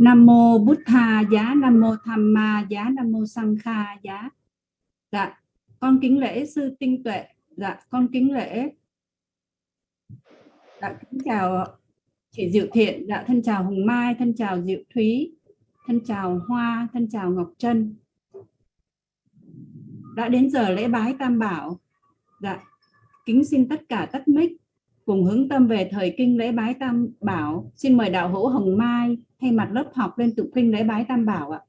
Nam mô Bụt Tha giá, Nam mô Tham Ma giá, Nam mô Sang Kha giá. Dạ, con kính lễ sư tinh tuệ. Dạ, con kính lễ. Dạ, kính chào chị Diệu Thiện. Dạ, thân chào Hồng Mai, thân chào Diệu Thúy, thân chào Hoa, thân chào Ngọc Trân. Đã đến giờ lễ bái Tam Bảo. Dạ, kính xin tất cả tắt mic cùng hướng tâm về thời kinh lễ bái Tam Bảo. Xin mời đạo hữu Hồng Mai thay mặt lớp học lên tụng kinh lễ bái Tam Bảo ạ.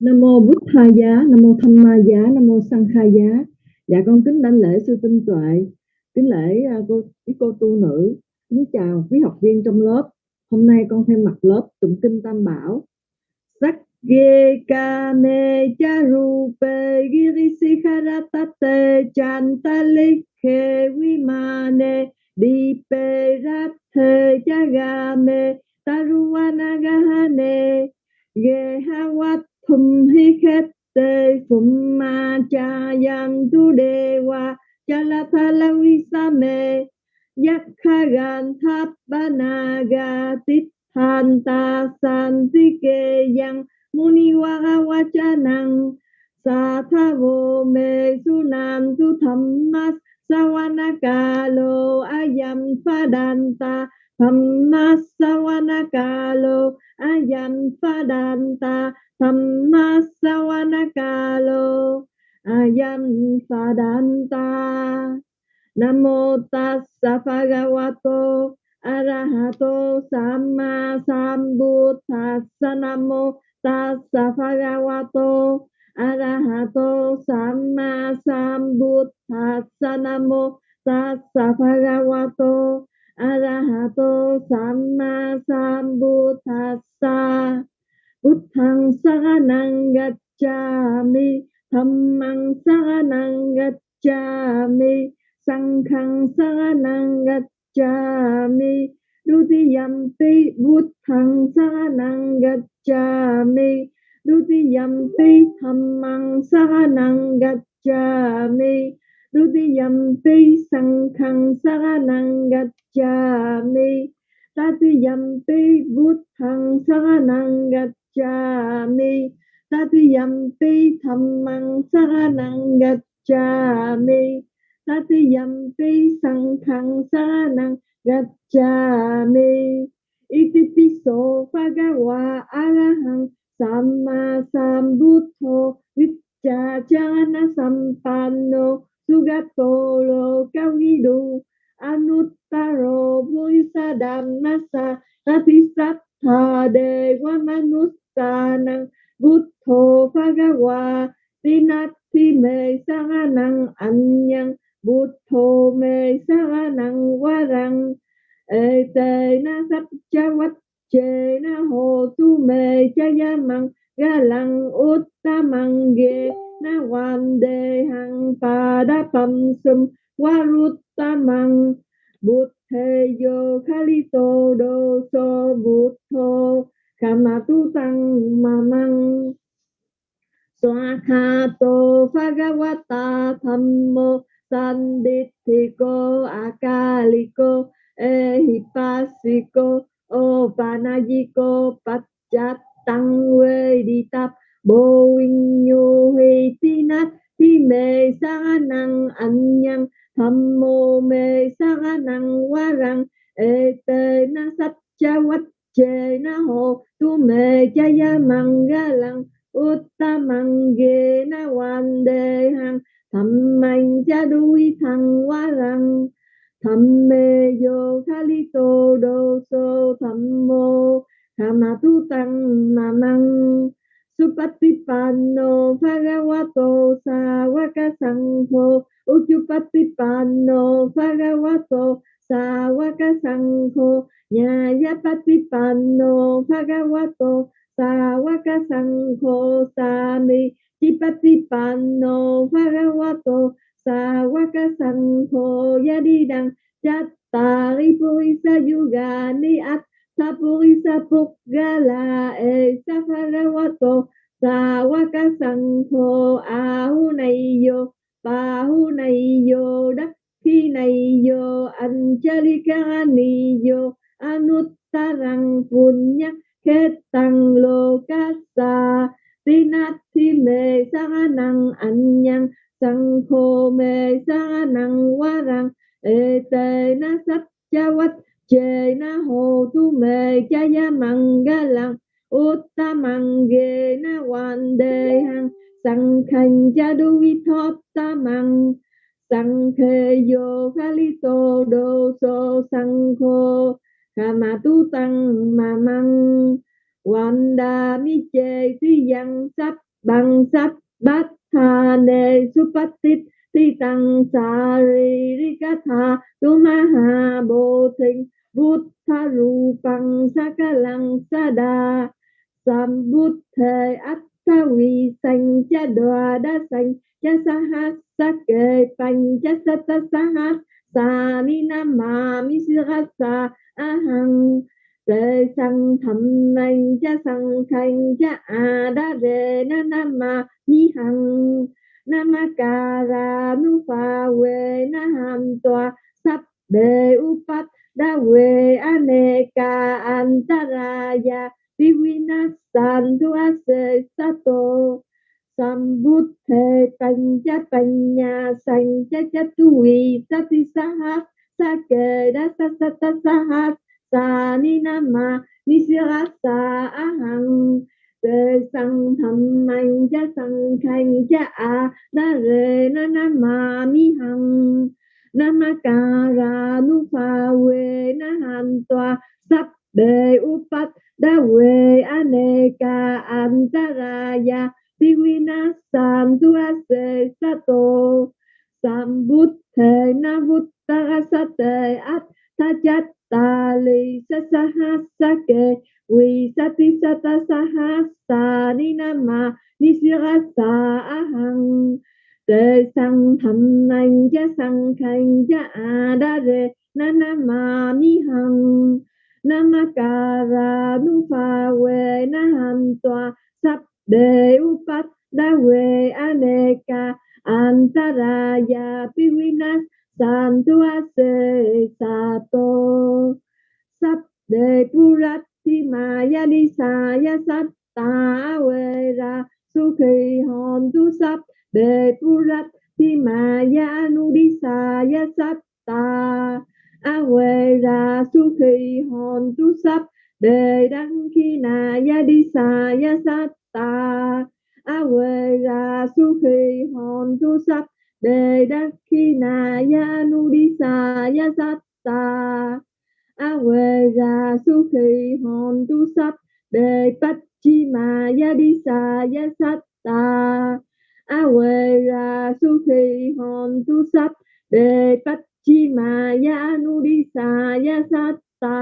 Nam mô Bút Tha Giá, Nam mô Tham Ma Giá, Nam mô Sang Kha Giá. Dạ con kính đảnh lễ sư tinh tuệ, kính lễ à, cô quý cô tu nữ, kính chào quý học viên trong lớp. Hôm nay con thay mặt lớp tụng kinh Tam Bảo. Sắc ge ka ne cha ru cha girisi kharatate chantalikhe vimane di pe rathe chagame taruvanagahane gehawathum hikette summa chayantu dewa chalatalavisame yakhagan thapanaga tithanta santike yang muniwagawachanang sathavo me sunam tu thammas sawanakalo ayam padanta Thammasawanakalo ayam padanta Thammasawanakalo ayam padanta Namo tassa bhagavato arahato sama sambuddhassa Namo tassa bhagavato arahato sama sambuddhassa Namo tassa bhagavato arahato samma sambuddhassa buddhang saranang gacchami dhammang saranang gacchami sanghang saranang gacchami Dutiyampi buddhang saranang gacchami Dutiyampi dhammang saranang gacchami Dutiyampi sanghang saranang gacchami tatiyampi buddhang saranang gacchami tatiyampi dhammang saranang gacchami tatiyampi sanghang saranang gacchami itipiso na arahang samma sambuddho vichachana sampanno sugato lo kawidu anuttaro puisa dhammasa natisatha dewa manusanang buddho bhagawa tinati me saranang anyang buddho quá rằng ê tê na sắp cha quách chê na ho tu me chayamang galang uttamang ge na wande hang padapam sum waruttamang buddhe yo khalito đô so buddho kamatu tăng mamang to phagawata thammo sandithiko akaliko, ehipasiko o panajiko đi veditap boing vinh nhu huy tinat thi mê sa năng anyang tham mô mê sa năng wa răng ê tê na sắp cha quách chê na hồ tu mê cha ya măng ga lăng utta măng ghê na wan hằng tham mạnh cha đuôi thằng wa răng. Tham mê yo khali tô đô sô tham mô kama tu tăng ma măng Supatipanno Bhagavato Sawaka Sangho Uchupatipanno Bhagavato sa waka sanjo sami tipa tipa no vagawato sa waka sanjo yadidang chatta ripurisa yugani at sapurisa pukgala e sa vagawato sa waka sanjo ahunaiyo pahunaiyo dakhinaiyo anchalikaniyo anuttarang punya khét tăng lô cát sa ti nát thi mê sa năng anh nhang sang khô mê sa năng quá rằng ê tê na sắp cha quách chê na hồ tu mê cha ya măng ga lăng út ta măng ghê na hoàn đề hăng sang khanh cha đu vi thóp ta măng sang khê vô khá lý tô đô sô sang khô Kama tu tăng ma măng Wanda mi chê si yang sắp bằng sắp, bát tha nê supatit ti tăng sa ri ri ca tha, tu ma ha bồ thinh bút tha ru bằng sa ca lăng sa đa, sam bút thề ắt sa vi sanh, cha đoà đa sanh, cha sa ha sa kê bành cha sa ta sa ha sa ni nam ma mi si ra sa a hằng. Tê sang thầm anh, cha sang khanh cha a đa rê, na na ma mi hằng. Namakara nu pha we na ham toa sắp đề upat đa we aneka antaraya divinasan tu ase sato Sambuddhe Pancha Panya Sancha Chatui Sati Sahat Sake ma, ni Sahat Sani Nama Nisirasa Ahang Tê sang thầm anh, cha sang khanh, cha a na re na na ma mi hằng. Ra nu pha we na han toa sắp đề upat da we aneka antaraya Divinasantu ase sato Sambuddhe navutarasate at tajattali sasahasake Visati sata sahasa ninama nisirasa ahang Te sang tham nang ja sang khanh Ja Adare re na na ma mi hằng Namakara nu pha we na ham toa sap Deupat Dawe aneka antaraya pivinas santua se sato. Sắp purati maya Nisaya Satta ya sukhi hòn tu purati maya Nudisaya Satta Avera sukhi hòn tu sắp đăng khi na ya đi sa ya ta. A we ra su khi hòn tu sắp, đề đắc khi na ya nu đi sa ya sát ta a we ra su khi hòn tu sắp, đề bát chi ma ya đi sa ya sát ta a we ra su khi hòn tu sắp, đề bát chi ma ya nu đi sa ya sát ta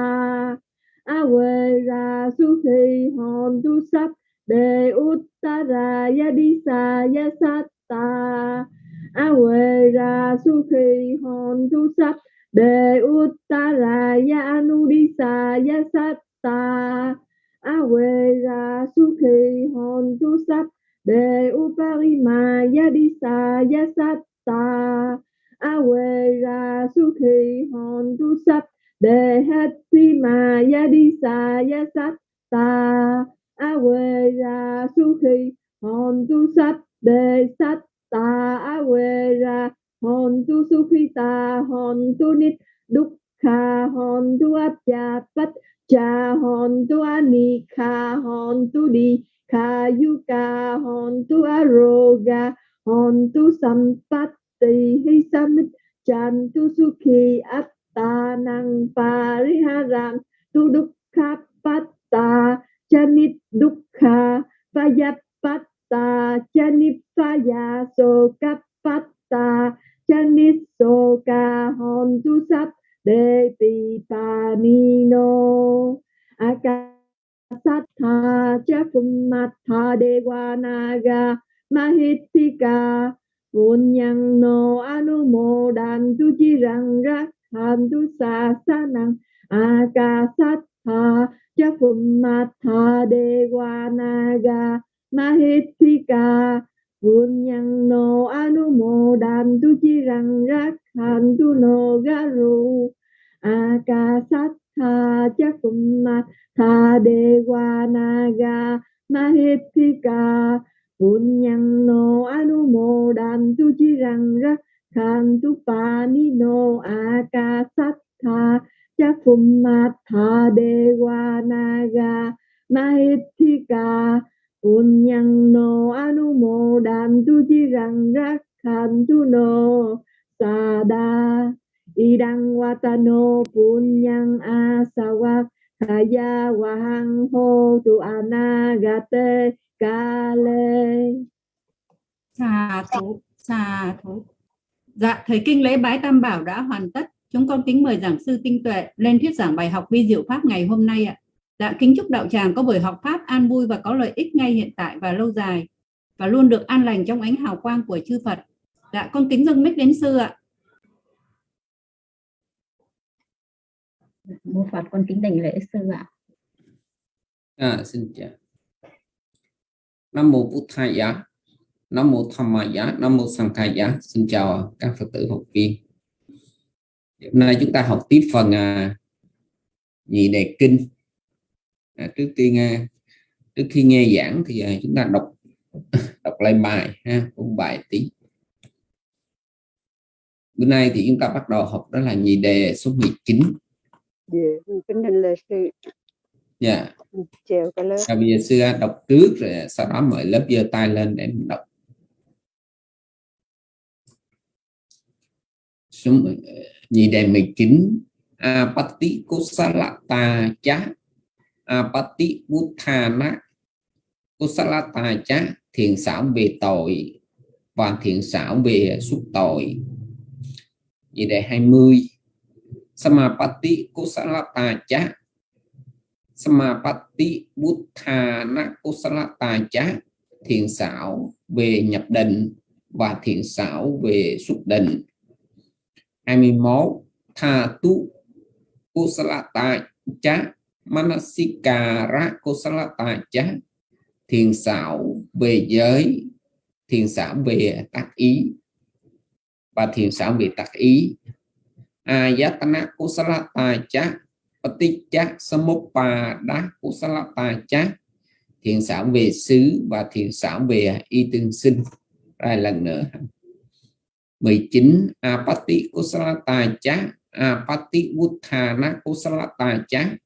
a we ra su khi hòn tu sắp đề uttara yadisa yasata awera sukhi hon tu sap đề uttara yanudisa yasata awera sukhi hon tu sap đề uparima yadisa yasata awera sukhi hon tu sap đề hatima yadisa yasata a quê ra su khi hòn tu sát đề sát ta a quê ra hòn tu su khi ta hòn tu nít đúc kha hòn tu áp cha pat cha hòn tu a ni kha hòn tu đi kha yu ka hòn tu a hòn tu sampatti hi samit chan tu su khi áp ta năng pariharam tu đúc kha pat ta chanit dukkha payapatta chanipaya sokapatta chanit soka hontu sap de pipanino cha chakummatha devanaga mahittika punyang no anumodantu chirang rakhantu sasanang akasattha Chapumatha Devanaga Mahitthika Punyang no anumodantu Mahitika rakhantu no garu Akasat rakhan tu no garu đề Chakumatha naga Mahitika punyang no anumodantu chirang rakhan tu pa ni no đề wa naga Mahitika punyang no anumodantu rakhan tu no sada idang watano punyang asawa kaya wahang ho tu anagate kale. Xà thú xà thú. Dạ thầy kinh lễ bái tam bảo đã hoàn tất chúng con kính mời giảng sư tinh tuệ lên thuyết giảng bài học vi diệu pháp ngày hôm nay ạ dạ kính chúc đạo tràng có buổi học pháp an vui và có lợi ích ngay hiện tại và lâu dài và luôn được an lành trong ánh hào quang của chư Phật dạ con kính dâng mic đến sư ạ mô Phật con kính đảnh lễ sư ạ. À, xin chào. Nam mô Bụt Thầy Giá, Nam mô Tham Ma Giá, Nam mô Sang Thầy Giá. Xin chào các Phật tử học viên. Hôm nay chúng ta học tiếp phần à, nhị đề kinh. À, trước tiên à, trước khi nghe giảng thì à, chúng ta đọc đọc lại bài ha, ôn bài tí. Bữa nay thì chúng ta bắt đầu học đó là nhị đề số 19 Dạ, kính lễ sư. Dạ. Chào cả lớp. Bây giờ sư đọc trước rồi sau đó mời lớp giơ tay lên để mình đọc. Số nhị đề 19 Apati à, Kusalata Cha Apati à, Buddhana Kusalata Cha thiền xảo về tội và thiện xảo về xúc tội. Nhị đề 20 Samapati Kusalata Cha Samapati Buddhana Kusalata Cha thiền xảo về nhập định và thiền xảo về xuất định. 21 Tha tu Kusalata Cha Manasikara, Kusalata Cha thiền xảo về giới, thiền xảo về tác ý và thiền xảo về tác ý. Ayatana kusalata cha paticca samuppada kusalata cha thiền xảo về xứ và thiền xảo về y tương sinh. Lại lần nữa. 19 apati kusalata cha apati uthana kusalata cha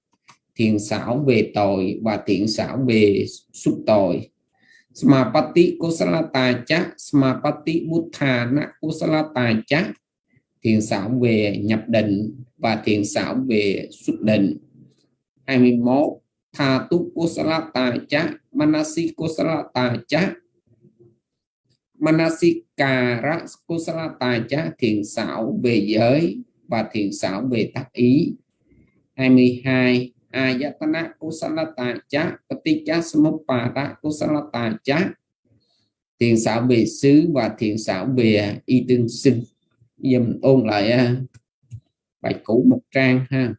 thiện xảo về tội và thiện xảo về xúc tội. Smapati kusalata cha smapati uthana kusalata cha thiền xảo về nhập định và thiền xảo về xuất định. 21 tha tu kusalata cha manasi kusalata cha manasikara kusalata cha thiền xảo về giới và thiền xảo về tác ý. 22 ayatana kusalata cha paticca samuppada kusalata cha thiền xảo về xứ và thiền xảo về y tương sinh. Giờ mình ôn lại à, bài cũ một trang ha.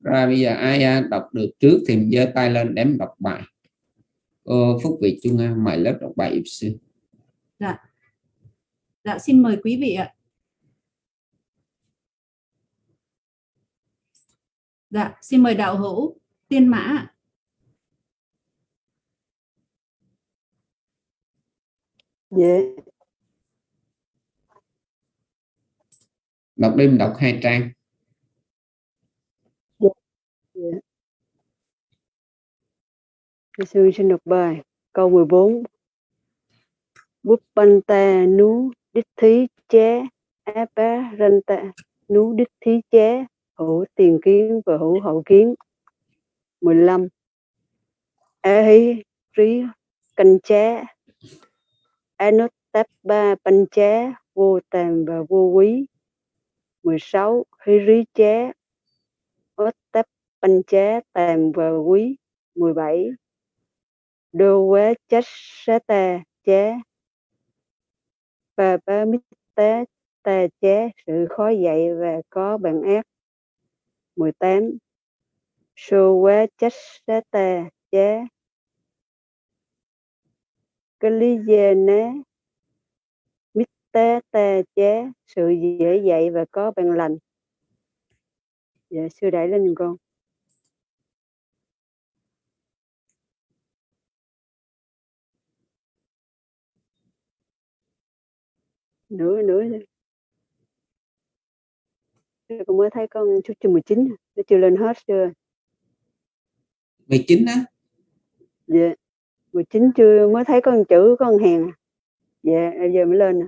Rồi bây giờ ai đọc được trước thì giơ tay lên để mình đọc bài. Cô Phúc Việt Trung An mời lớp đọc bài sư. Dạ. Dạ xin mời quý vị ạ. Dạ xin mời đạo hữu tiên mã Dạ. đọc đêm đọc hai trang Dạ. Thưa sư xin đọc bài. Câu 14 Búp Banta nú đích thí chế á bá ranta nú đích thí chế hữu tiền kiến và hữu hậu kiến. 15 á hí trí canh chế á nốt ba banh Chế, vô tàm và vô quý. 16 hí rí Chế, ốt táp banh chế tèm và quý 17 đô quế chết xế tà chế. Và ba mít tế tà chế, sự khó dạy và có bản ác. 18 sô quế chết xế tà chế. Cái lý dê né. Mít tế tà chế, sự dễ dạy và có bằng lành. Dạ sư đẩy lên con. Nữa nữa thôi con mới thấy con chút chưa 19 nó chưa lên hết chưa? 19 á. Dạ. 19 chưa mới thấy con chữ con hèn à. dạ giờ mới lên nè.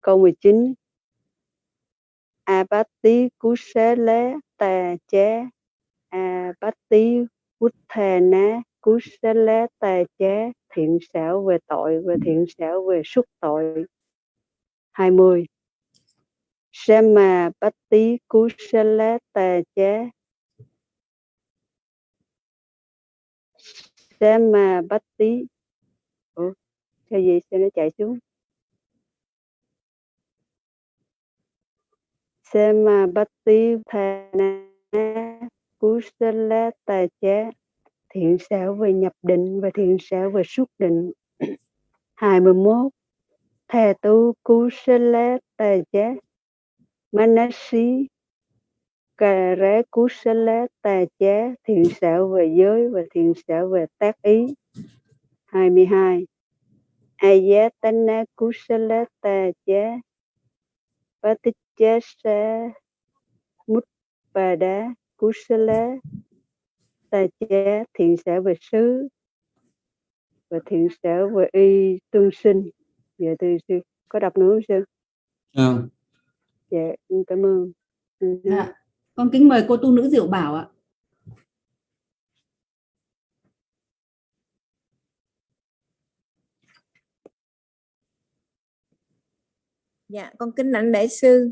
Câu 19 Apati kusale tà chế Apati Uthana kusale tà chế thiện xảo về tội và thiện xảo về xuất tội. 20 Sama Patti Kusala Tà Chế Sama Patti Ủa, cái gì sao nó chạy xuống? Sama cú Thana Kusala Tà Chế thiện xảo về nhập định và thiện xảo về xuất định. 21 Thề tu Kusala Tà Chế Manasi. Kare Kusala Tà Chế thiện xảo về giới và thiện xảo về tác ý. 22 Ayatana Kusala Tà Chế Patichasa Mutpada Kusala Tà Chế thiện xảo về xứ và thiện xảo về y tương sinh dạ từ sư có đọc nữa không sư Ờ, dạ em cảm ơn Ừ, Dạ. Con kính mời cô tu nữ Diệu Bảo ạ. Dạ, con kính lãnh lễ sư.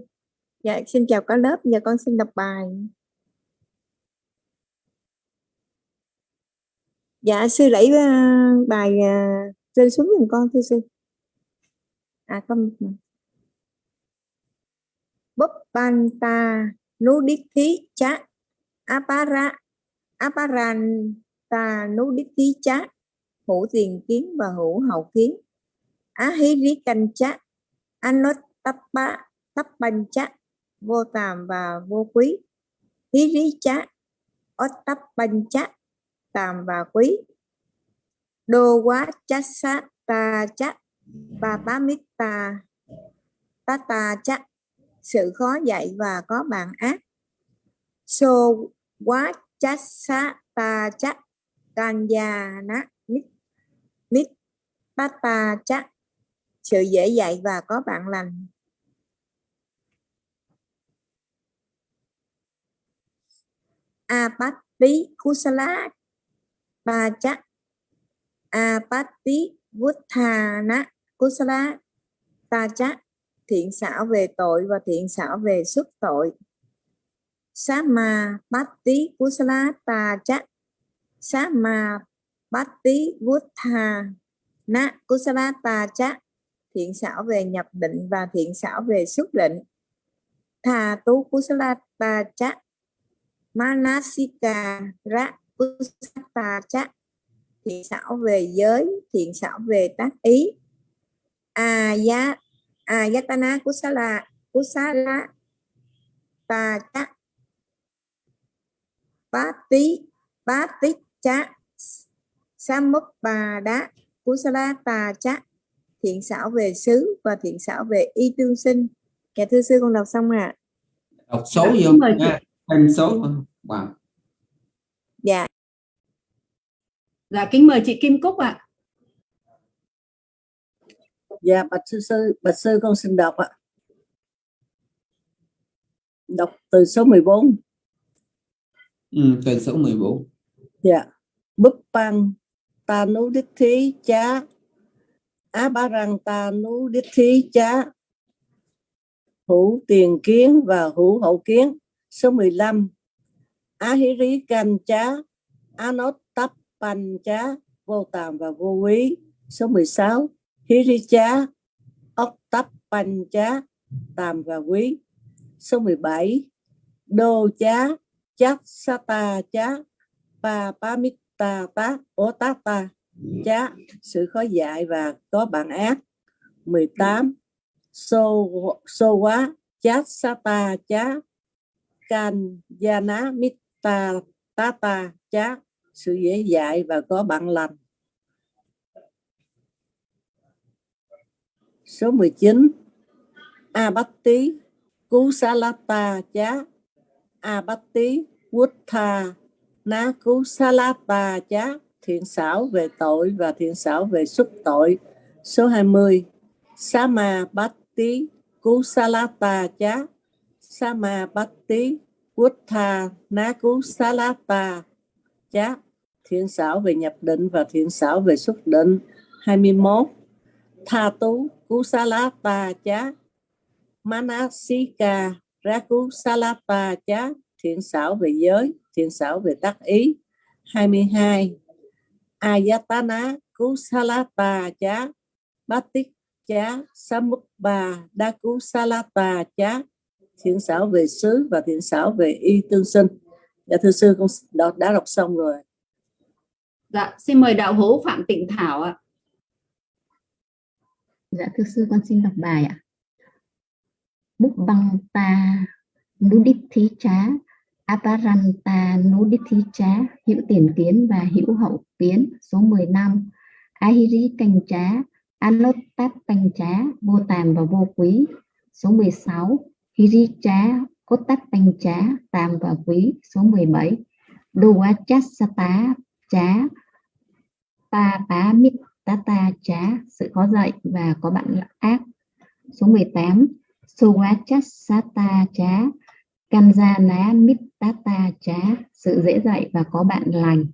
Dạ, xin chào cả lớp. Giờ con xin đọc bài. Dạ, sư lấy ờ, bài ờ, xuống giùm con thưa sư. À, con Búp Banta Nuditi Cha Apara Aparanta Nuditi Cha Hữu tiền kiến và hữu hậu kiến á hí rí canh chá. Anot tappa tappan chá. Vô tàm và vô quý. Hiri Cha chá tàm và quý. Đô quá chát sát ta chát, ba ba mít ta ta chát. Sự khó dạy và có bạn ác. So quá chát sát ta chắc kanya na mít mít ba ta chát. Sự dễ dạy và có bạn lành. Apatti kusala pa chắc apatti vuthana kusala ta chắc thiện xảo về tội và thiện xảo về xuất tội. Sama Batti Kusala Ta Chắc Sama Batti Vuthana Kusala Ta Chắc thiện xảo về nhập định và thiện xảo về xuất định. Tha Tu Kusala Ta Chắc Manasika Ra Ta Chắc thiện xảo về giới thiện xảo về tác ý. Ayat Ayatana Kusala Kusala Ta Chắc bát tí bát tích chá samuk bà đá kusala tà chá thiện xảo về xứ và thiện xảo về y tương sinh. Dạ thưa sư con đọc xong ạ. Đọc số Dạ, vô nha. thêm số wow. Dạ Dạ kính mời chị Kim Cúc ạ. Dạ bạch sư sư bạch sư con xin đọc ạ. Đọc từ số 14. ừ, từ số 14 Dạ. Búp băng ta nú đích thí chá á ba răng ta nú đích thí chá hữu tiền kiến và hữu hậu kiến số 15 Ahiri Kancha Anotappancha vô tàm và vô quý số 16 Hiricha Oktappancha tàm và quý. Số 17 Đô chá Chát Sata chá Pa Pamitta tá ta chá sự khó dạy và có bản ác. 18 So So quá Chát Sata chá Kan ta, tá ta, chát, sự dễ dạy và có bạn lành. Số 19 Abatti Kusalata chá Abatti tha Ná cú salata chá thiện xảo về tội và thiện xảo về xuất tội. Số 20 Sama Batti Kusalata chá Sama bát Wuttha Ná Nakusalata chá thiện xảo về nhập định và thiện xảo về xuất định. 21 tha tú kusalata chá manasika rakusalata chá thiện xảo về giới thiện xảo về tác ý. 22 ayatana kusalata chá batik chá samukba dakusalata chá thiện xảo về xứ và thiện xảo về y tương sinh dạ thưa sư con đã, đã đọc xong rồi Dạ, xin mời đạo hữu Phạm Tịnh Thảo ạ. Dạ thưa sư con xin đọc bài ạ. Búc băng ta nudithí chá aparanta nudithí chá hữu tiền kiến và hữu hậu kiến số 15 ahiri canh chá anottat canh chá vô tàm và vô quý số 16 hiri Trá, cốt tát canh chá tàm và quý số 17 Dovachasata Trá, pa Bá mít tata Trá, sự khó dạy và có bạn ác. Số 18 Sowachasata chá Ná mít tata Trá, sự dễ dạy và có bạn lành.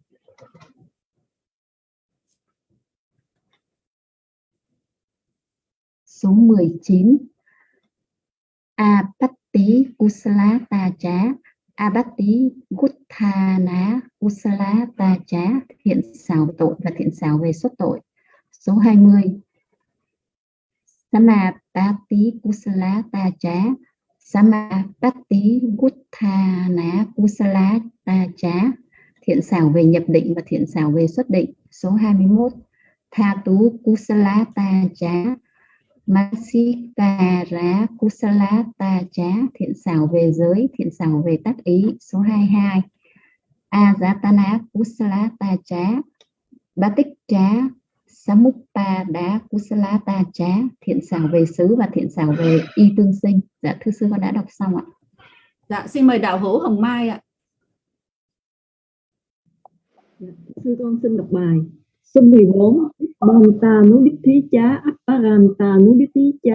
Số 19 Apatti Kusalata chá Abatti Guttana Kusala Ta Chá thiện xảo tội và thiện xảo về xuất tội. Số 20 Samapatti Kusala Ta Chá Samapatti Guttana Kusala Ta Chá thiện xảo về nhập định và thiện xảo về xuất định. Số 21 Tha Tú Kusala Ta Chá Masikara Kusala Ta Chá thiện xảo về giới, thiện xảo về tác ý số 22 Ajatana Kusala Ta Chá Batik Chá Samuppa Đá Kusala Ta Chá thiện xảo về xứ và thiện xảo về y tương sinh. Dạ thưa sư con đã đọc xong ạ. Dạ, xin mời đạo hữu Hồng Mai ạ. Sư con xin đọc bài số 14 Banta nú đích thí chá Apparanta nú đích thí chá,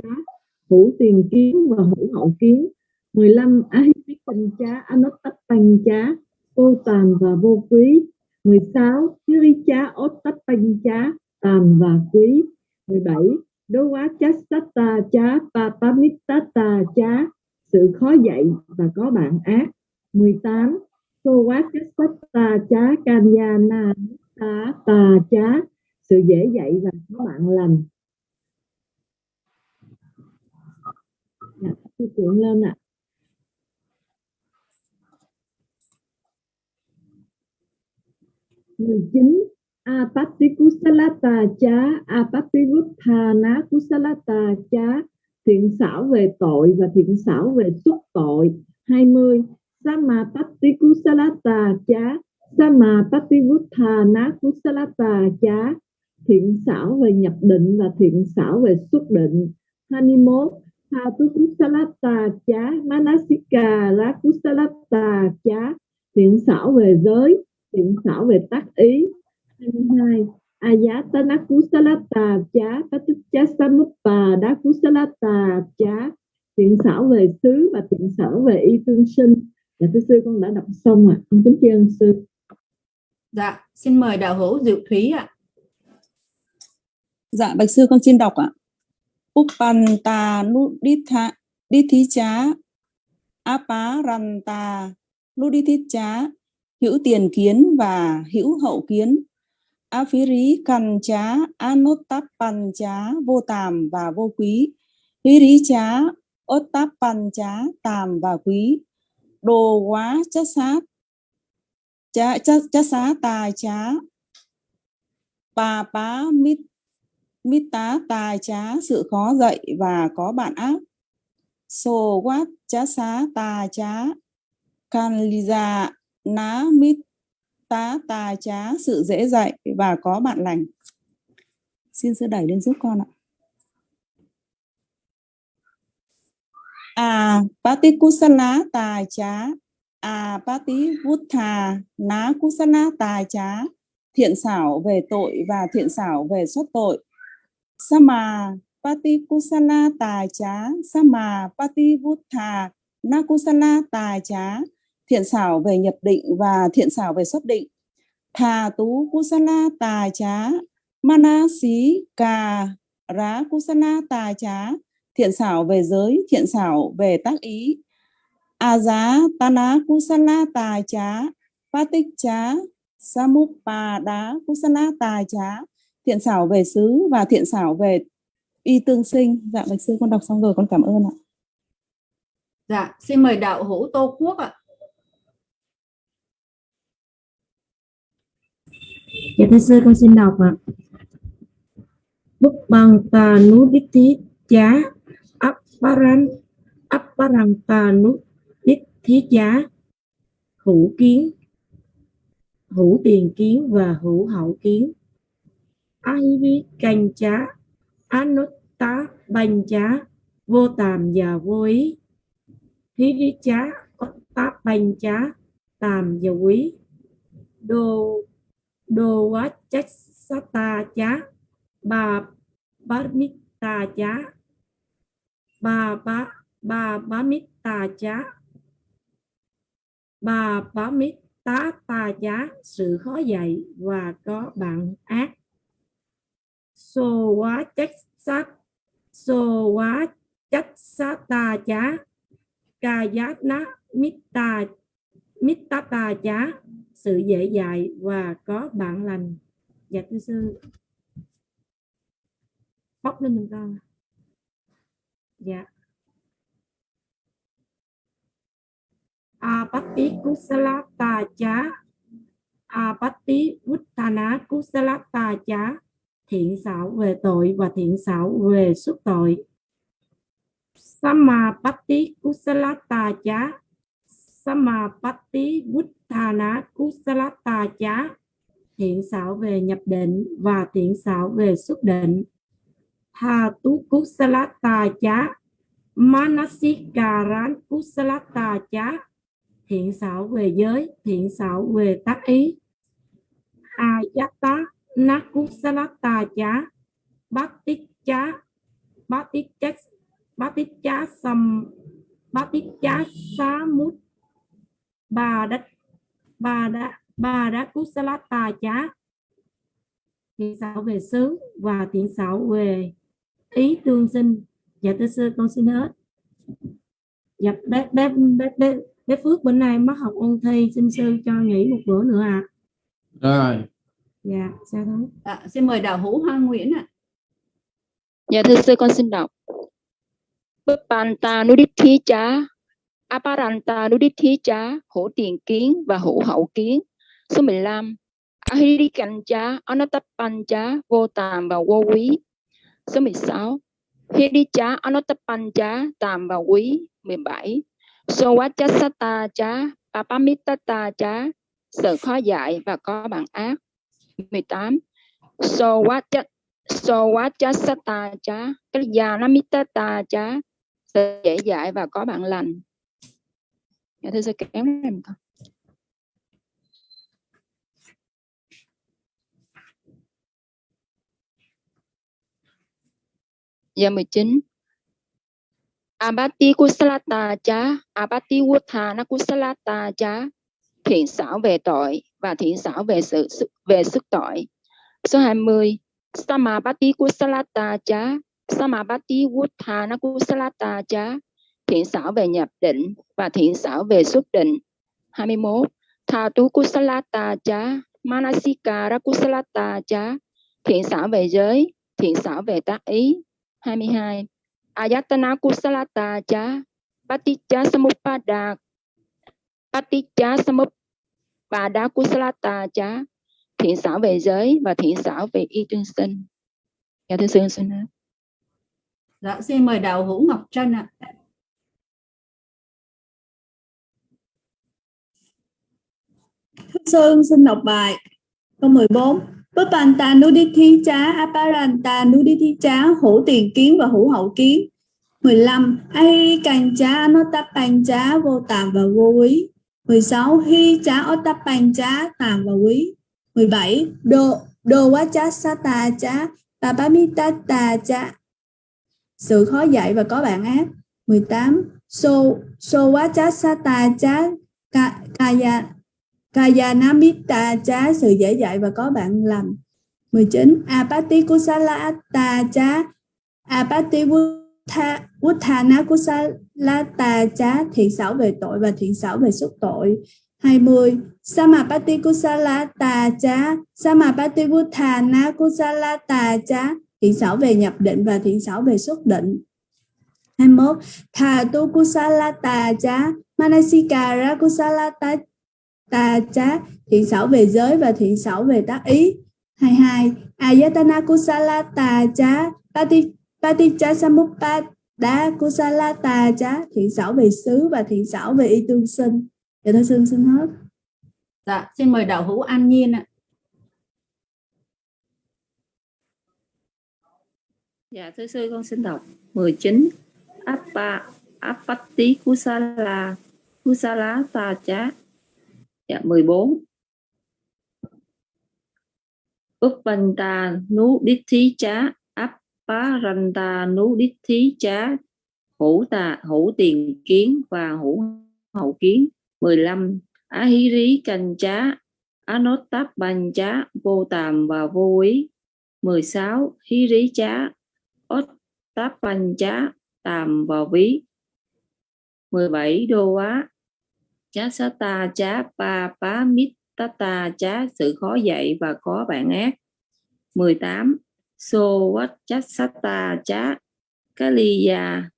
Hữu tiền kiến và hữu hậu kiến. 15 Ahipik Tăng chá Anottat tăng chá Vô tàn và vô quý. 16 Hiri chá Ottat tăng chá Tàn và quý. 17 Đố quá chá Satta chá Papamittata chá, Sự khó dạy và có bạn ác. 18 Tô quá chá Satta chá Kanyana tá tà chá sự dễ dạy và có bạn lành. Dạ, tôi cuộn lên ạ. Mười chín apatti kusalata cha apatti vuthana kusalata cha thiện xảo về tội và thiện xảo về xuất tội. 20 samapatti kusalata cha Samapativuttha Kusalata chá thiện xảo về nhập định và thiện xảo về xuất định 21 Thatu Kusalata chá Manasika la Kusalata chá thiện xảo về giới, thiện xảo về tác ý 22 Ayatana Kusalata chá Paticha Samuppa Đá Kusalata chá thiện xảo về xứ và thiện xảo về y tương sinh Dạ thưa sư con đã đọc xong ạ. À. Con kính tri ân sư. Dạ, xin mời đạo hữu Diệu Thúy ạ. Dạ, bạch sư con xin đọc ạ. Uppanta nuditha dithicha aparanta nudithicha hữu tiền kiến và hữu hậu kiến. Aphiri cần chá, anotappan chá, vô tàm và vô quý. Hiri chá, otappan chá, tàm và quý. Đồ quá chất sát, cha chất, xá tài chá, bà bá mít mít tá tài chá sự khó dạy và có bạn ác. Sô quát chá xá tà chá. Can liza ná mít tá tà chá sự dễ dạy và có bạn lành. Xin sư đẩy lên giúp con ạ. À pati tài tà chá à pati vutha ná kusana tài chá thiện xảo về tội và thiện xảo về xuất tội. Sama Pati Kusala Tài Chá Sama Pati Vutha Nakusala Tài Chá Thiện xảo về nhập định và thiện xảo về xuất định. Thà Tú Kusala Tài Chá xí Cà Rá Kusala Tài Chá Thiện xảo về giới, thiện xảo về tác ý. A giá Tana Kusala Tài Chá Patik Chá Samupada Kusala Tài Chá thiện xảo về xứ và thiện xảo về y tương sinh. Dạ bạch sư con đọc xong rồi con cảm ơn ạ. Dạ xin mời đạo hữu tô quốc ạ. Dạ thưa sư con xin đọc ạ. Bút bằng tà nú đích thí chá áp paran áp parang tà nú thiết thí hữu kiến, hữu tiền kiến và hữu hậu kiến. Ivy canh chá Anutta banh chá, vô tàm và vô ý. Thí vi chá Otta banh chá, tàm và quý Đô Đô quá chách sát ta chá Bà bá mít ta chá. Bà bá Bà bá mít ta chá. Bà bá tá ta giá sự khó dạy và có bạn ác. So quá chất sát so quá chất sát ta giá. Ca giá ná mít ta mít ta ta sự dễ dạy và có bạn lành. Dạ thưa sư. Bóc lên mình con. Dạ. Apati kusala Taja chá apati uttana kusala Taja thiện xảo về tội và thiện xảo về xuất tội. Samapatti Kusala Taja Samapatti Uttana Kusala Taja thiện xảo về nhập định và thiện xảo về xuất định. Tha tu Kusala Taja Manasikaran Kusala Taja thiện xảo về giới thiện xảo về tác ý. Ayata nakusalata chá bát tích chá bát tích chá bát tích chá sầm bát tích chá xá mút bà đất bà đã bà đã kusalata chá thiện xảo về xứ và thiện xảo về ý tương sinh. Dạ thưa sư con xin hết. Dạ bé bé bé bé, bé phước bữa nay mất học ôn thi xin sư cho nghỉ một bữa nữa ạ rồi dạ sao đó à, xin mời đạo hữu Hoa Nguyễn ạ Dạ thưa sư con xin đọc. Panta Nudithi chá, Aparanta Nudithi chá, hữu tiền kiến và hữu hậu kiến. Số 15. Ahirikan chá, Anatapan chá, vô tàm và vô quý. Số 16. Hiri chá, Anatapan chá, tàm và quý. 17. Sowachasata chá, Papamitata chá, sự khó dạy và có bản ác. 18. Sowachat Sowachasata chá, Kalyanamittata chá, sự dễ dạy và có bản lành. Dạ thưa sư kéo này một con. Dạ 19. Abati Kusalata Cha, Abati Wuthana Kusalata Cha, thiện xảo về tội và thiện xảo về sự về sức tội. Số 20. Samabati Kusalata Cha, Samabati Wuthana Kusalata Cha, thiện xảo về nhập định và thiện xảo về xuất định. 21. Thatu Kusalata Cha, Manasikara Kusalata Cha, thiện xảo về giới, thiện xảo về tác ý. 22. Ayatana Kusalata Chá, Paticca Samuppada, Paticca Samuppada Kusalata Chá, thiện xảo về giới và thiện xảo về y tương sinh. Dạ thưa sư xin ạ. Dạ, xin mời đạo hữu Ngọc Trân ạ. Sơn xin đọc bài câu 14 Pupanta Nudithi Chá Aparanta Nudithi Chá hữu tiền kiến và hữu hậu kiến. 15 Ahi càng Chá Anotapan Chá vô tàm và vô quý. 16 Hi Chá Otapan Chá tàm và quý. 17 Đô Đô Quá Chá Sata Chá Tabamita Ta Chá sự khó dạy và có bạn áp. 18 So So Quá Chá Sata Chá Kaya Kayanamita chá sự dễ dạy và có bạn lành 19 Apati Kusalata chá Apati Uthana kusala ta chá thiện xảo về tội và thiện xảo về xúc tội. 20 Samapati Kusalata chá Samapati Uthana kusala ta chá thiện xảo về nhập định và thiện xảo về xuất định. 21 Thà tu Kusalata chá Manasikara kusala ta chá thiện xảo về giới và thiện xảo về tác ý. 22 ayatana kusala ta chá pati paticha samuppada kusala ta chá thiện xảo về xứ và thiện xảo về y tương sinh. Dạ thưa sư xin hết. Dạ, xin mời đạo hữu An Nhiên ạ. Dạ thưa sư con xin đọc 19 Appa Apatti Kusala Kusala Ta Chá Dạ 14 Uppanta nu đích thí chá Apparanta nu đích thí chá hữu tà, hữu tiền kiến và hữu hậu kiến. 15 Ahiri canh chá Anotap ban chá vô tàm và vô quý. 16 Hiri chá Ottap ban chá tàm và ví. 17 Đô á chá sá ta, chá pa, pá mít ta ta, chá sự khó dạy và có bạn ác. 18 so wat chá sá ta, chá kaliya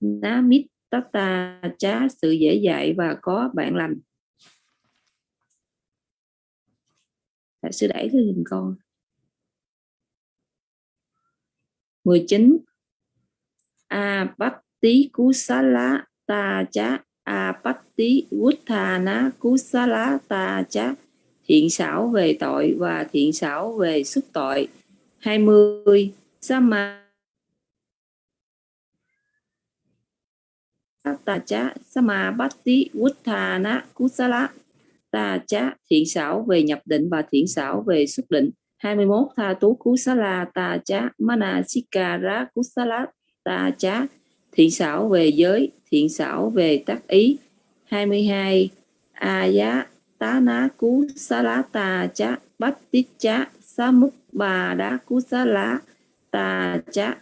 ná mít ta ta, chá sự dễ dạy và có bạn lành. Đại sư đẩy thư hình con. 19 a bát tí cú xá lá ta chá apatti vuthana kusala ta cha thiện xảo về tội và thiện xảo về xuất tội. 20 sama ta chá sama batti vuthana kusala ta chá thiện xảo về nhập định và thiện xảo về xuất định. 21 tha tú kusala ta chá manasikara kusala ta chá thiện xảo về giới thiện xảo về tác ý. 22 a giá tá ná cú xá lá tà chá bát tít chá xá múc bà đá cú xá lá tà chá.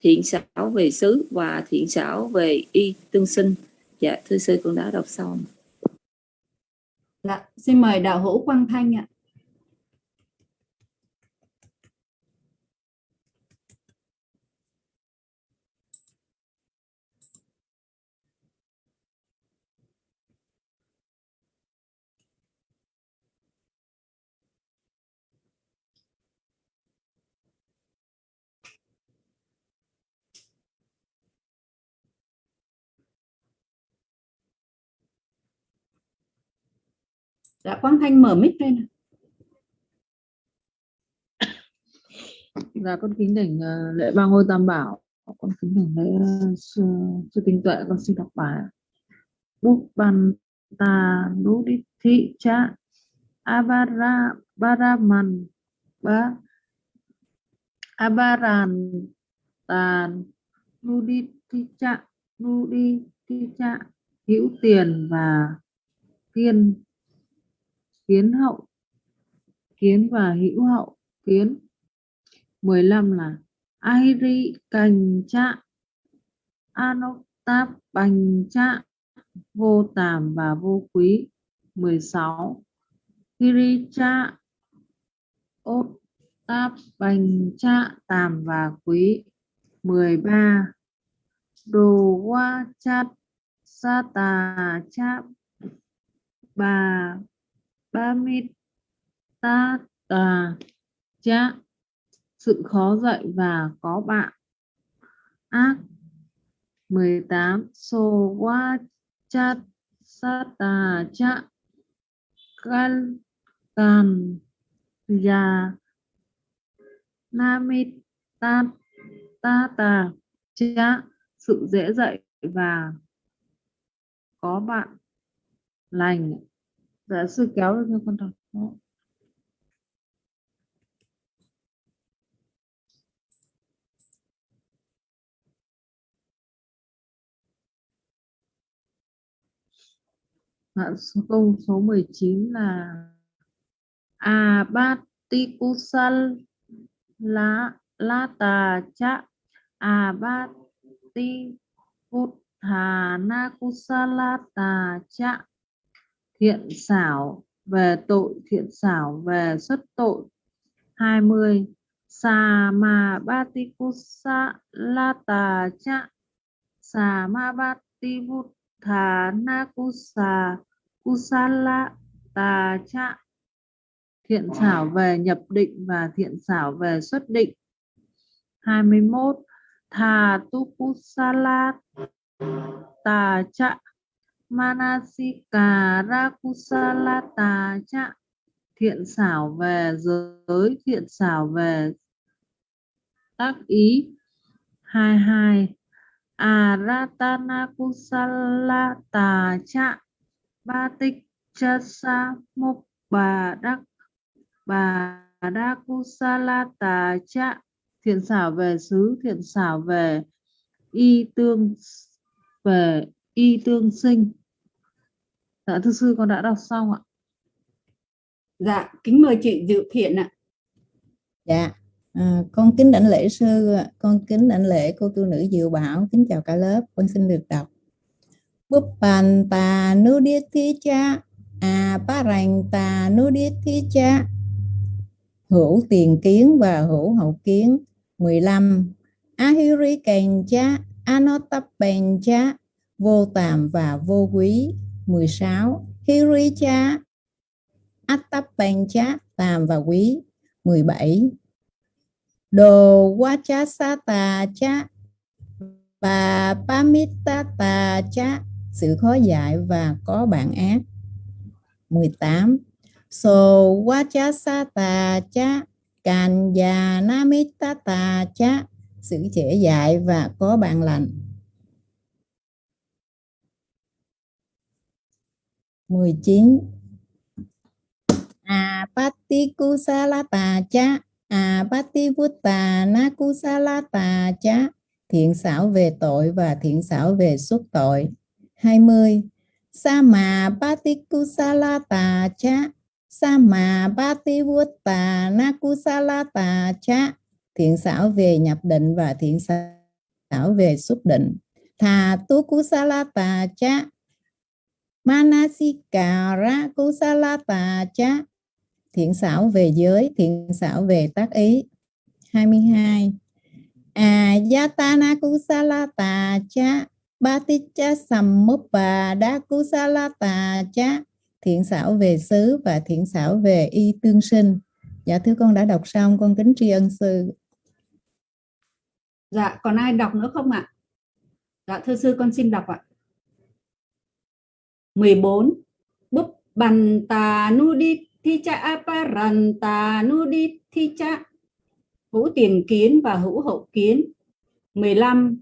Thiện xảo về xứ và thiện xảo về y tương sinh. Dạ thưa sư con đã đọc xong. Dạ, xin mời đạo hữu Quang Thanh ạ. Dạ, Quang Thanh mở mic lên. ạ. Dạ con kính đỉnh ờ, lễ ba ngôi tam bảo con kính đỉnh lễ sư, sư tinh tuệ con xin đọc bài bút ban ta nú đi thị cha abara baraman ba abaran tàn nu đi thị cha nu đi thị cha hữu tiền và kiên kiến hậu, kiến và hữu hậu, kiến. 15 là Airi cành chạ Anoktab bành chạ vô tàm và vô quý. 16 Hiricha Ốt Táp Bành Cha Tàm và Quý. 13 Đồ qua Chát, Sa Tà Cha Bà Ba Ta Tà Cha. Sự khó dạy và có bạn. Ác. 18 so wa cha sa ta cha. Kal kan Ya Namit Ta Ta Tà Cha. Sự dễ dạy và có bạn. Lành dạ sư kéo được cho con đọc. Đó. Dạ, số câu số 19 là a bát ti cu sal la la tà cha a bát ti cu hà na cu sa la Kusalata cha thiện xảo về tội thiện xảo về xuất tội. 20 Samabhatikusalata cha Samabhati Buddhana Kusa Kusalata cha thiện xảo về nhập định và thiện xảo về xuất định. 21 tha tu kusala ta cha Manasikara kusala cha. Thiện xảo về giới, thiện xảo về tác ý. 22 Aratana Kusalata cha. Batik chasa mục bà đắc. Bà đa Kusalata cha. Thiện xảo về xứ, thiện xảo về y tương về y tương sinh dạ thưa sư con đã đọc xong ạ Dạ, kính mời chị Dự Thiện ạ. Dạ, à, con kính đảnh lễ sư, con kính đảnh lễ cô tu nữ Diệu Bảo, kính chào cả lớp, con xin được đọc. Búp bàn tà nu điết thi cha, à ba rành tà nu điết thi cha. Hữu tiền kiến và hữu hậu kiến. 15. Ahiri kèn cha, anotapen cha, vô tàm và vô quý. 16. Hiri cha, Attapancha tàm và quý. 17 Đồ Wachasata cha và pamita tà cha sự khó dạy và có bạn ác. 18 So Wachasata cha namita tà cha sự trẻ dạy và có bạn lành. 19 Apati à, kusalata cha. À, Apati vutta na kusalata cha. Thiện xảo về tội và thiện xảo về xuất tội. 20 Sama Pati kusalata cha. Sama Pati vutta na kusalata cha. Thiện xảo về nhập định và thiện xảo về xuất định. Thà tu kusalata cha. Manasikara kusalata cha thiện xảo về giới, thiện xảo về tác ý. 22. Ayatana à, kusalata cha Baticha samuppada kusalata cha thiện xảo về xứ và thiện xảo về y tương sinh. Dạ thưa con đã đọc xong, con kính tri ân sư. Dạ, còn ai đọc nữa không ạ? Dạ thưa sư con xin đọc ạ. 14. Búp bàn tà nu đi thi cha aparan tà nu đi thi cha. Hữu tiền kiến và hữu hậu kiến. 15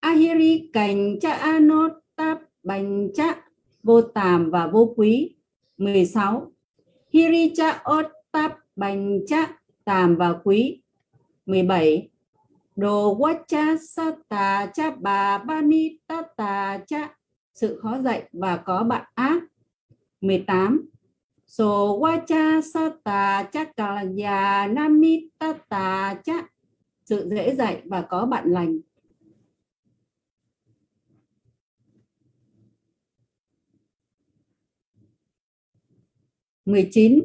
ahiri cảnh cha anotap bành cha. Vô tàm và vô quý. 16 hiri cha otap bành cha. Tàm và quý. 17 đồ quá cha sa sata cha bà ba ni ta tata cha sự khó dạy và có bạn ác. 18 So wacha sata chakalaya namitata cha sự dễ dạy và có bạn lành. mười 19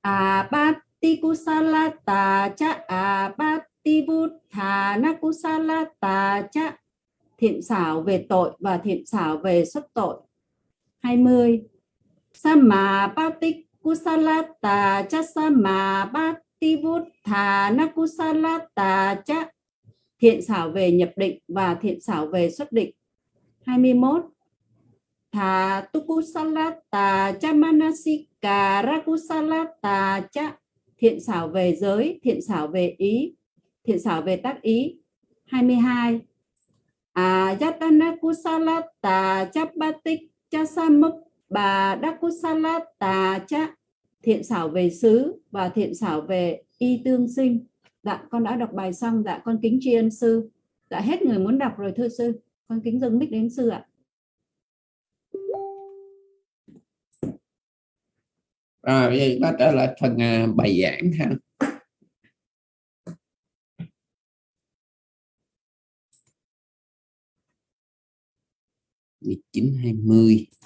à Apatikusalata cha. À Apativuthana kusalata cha thiện xảo về tội và thiện xảo về xuất tội 20 Samapatik kusalata cha Samapativutthana nakusalata cha thiện xảo về nhập định và thiện xảo về xuất định 21 Thà tukusalata cha manasika rakusalata cha thiện xảo về giới, thiện xảo về ý, thiện xảo về tác ý. 22. Ajatana kusalata cha batik cha samuk bà dakusalata cha thiện xảo về xứ và thiện xảo về y tương sinh. Dạ, con đã đọc bài xong. Dạ, con kính tri ân sư. Dạ, hết người muốn đọc rồi thưa sư. Con kính dâng mic đến sư ạ. rồi bây giờ ta trở lại phần à, bài giảng ha 1920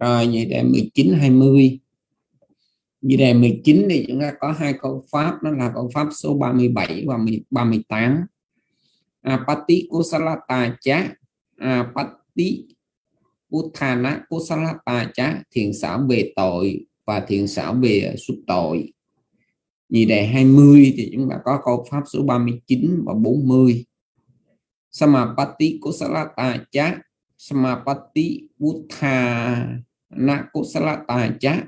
rồi, vậy đề 19 20 như đề 19 thì chúng ta có hai câu pháp, đó là câu pháp số 37 và 38 apati kusalata cha apati uthana kusalata cha thiện xảo về tội và thiện xảo về xuất tội. Như đề 20 thì chúng ta có câu pháp số 39 và 40 samapati kusalata cha samapati uthana na kusalata chá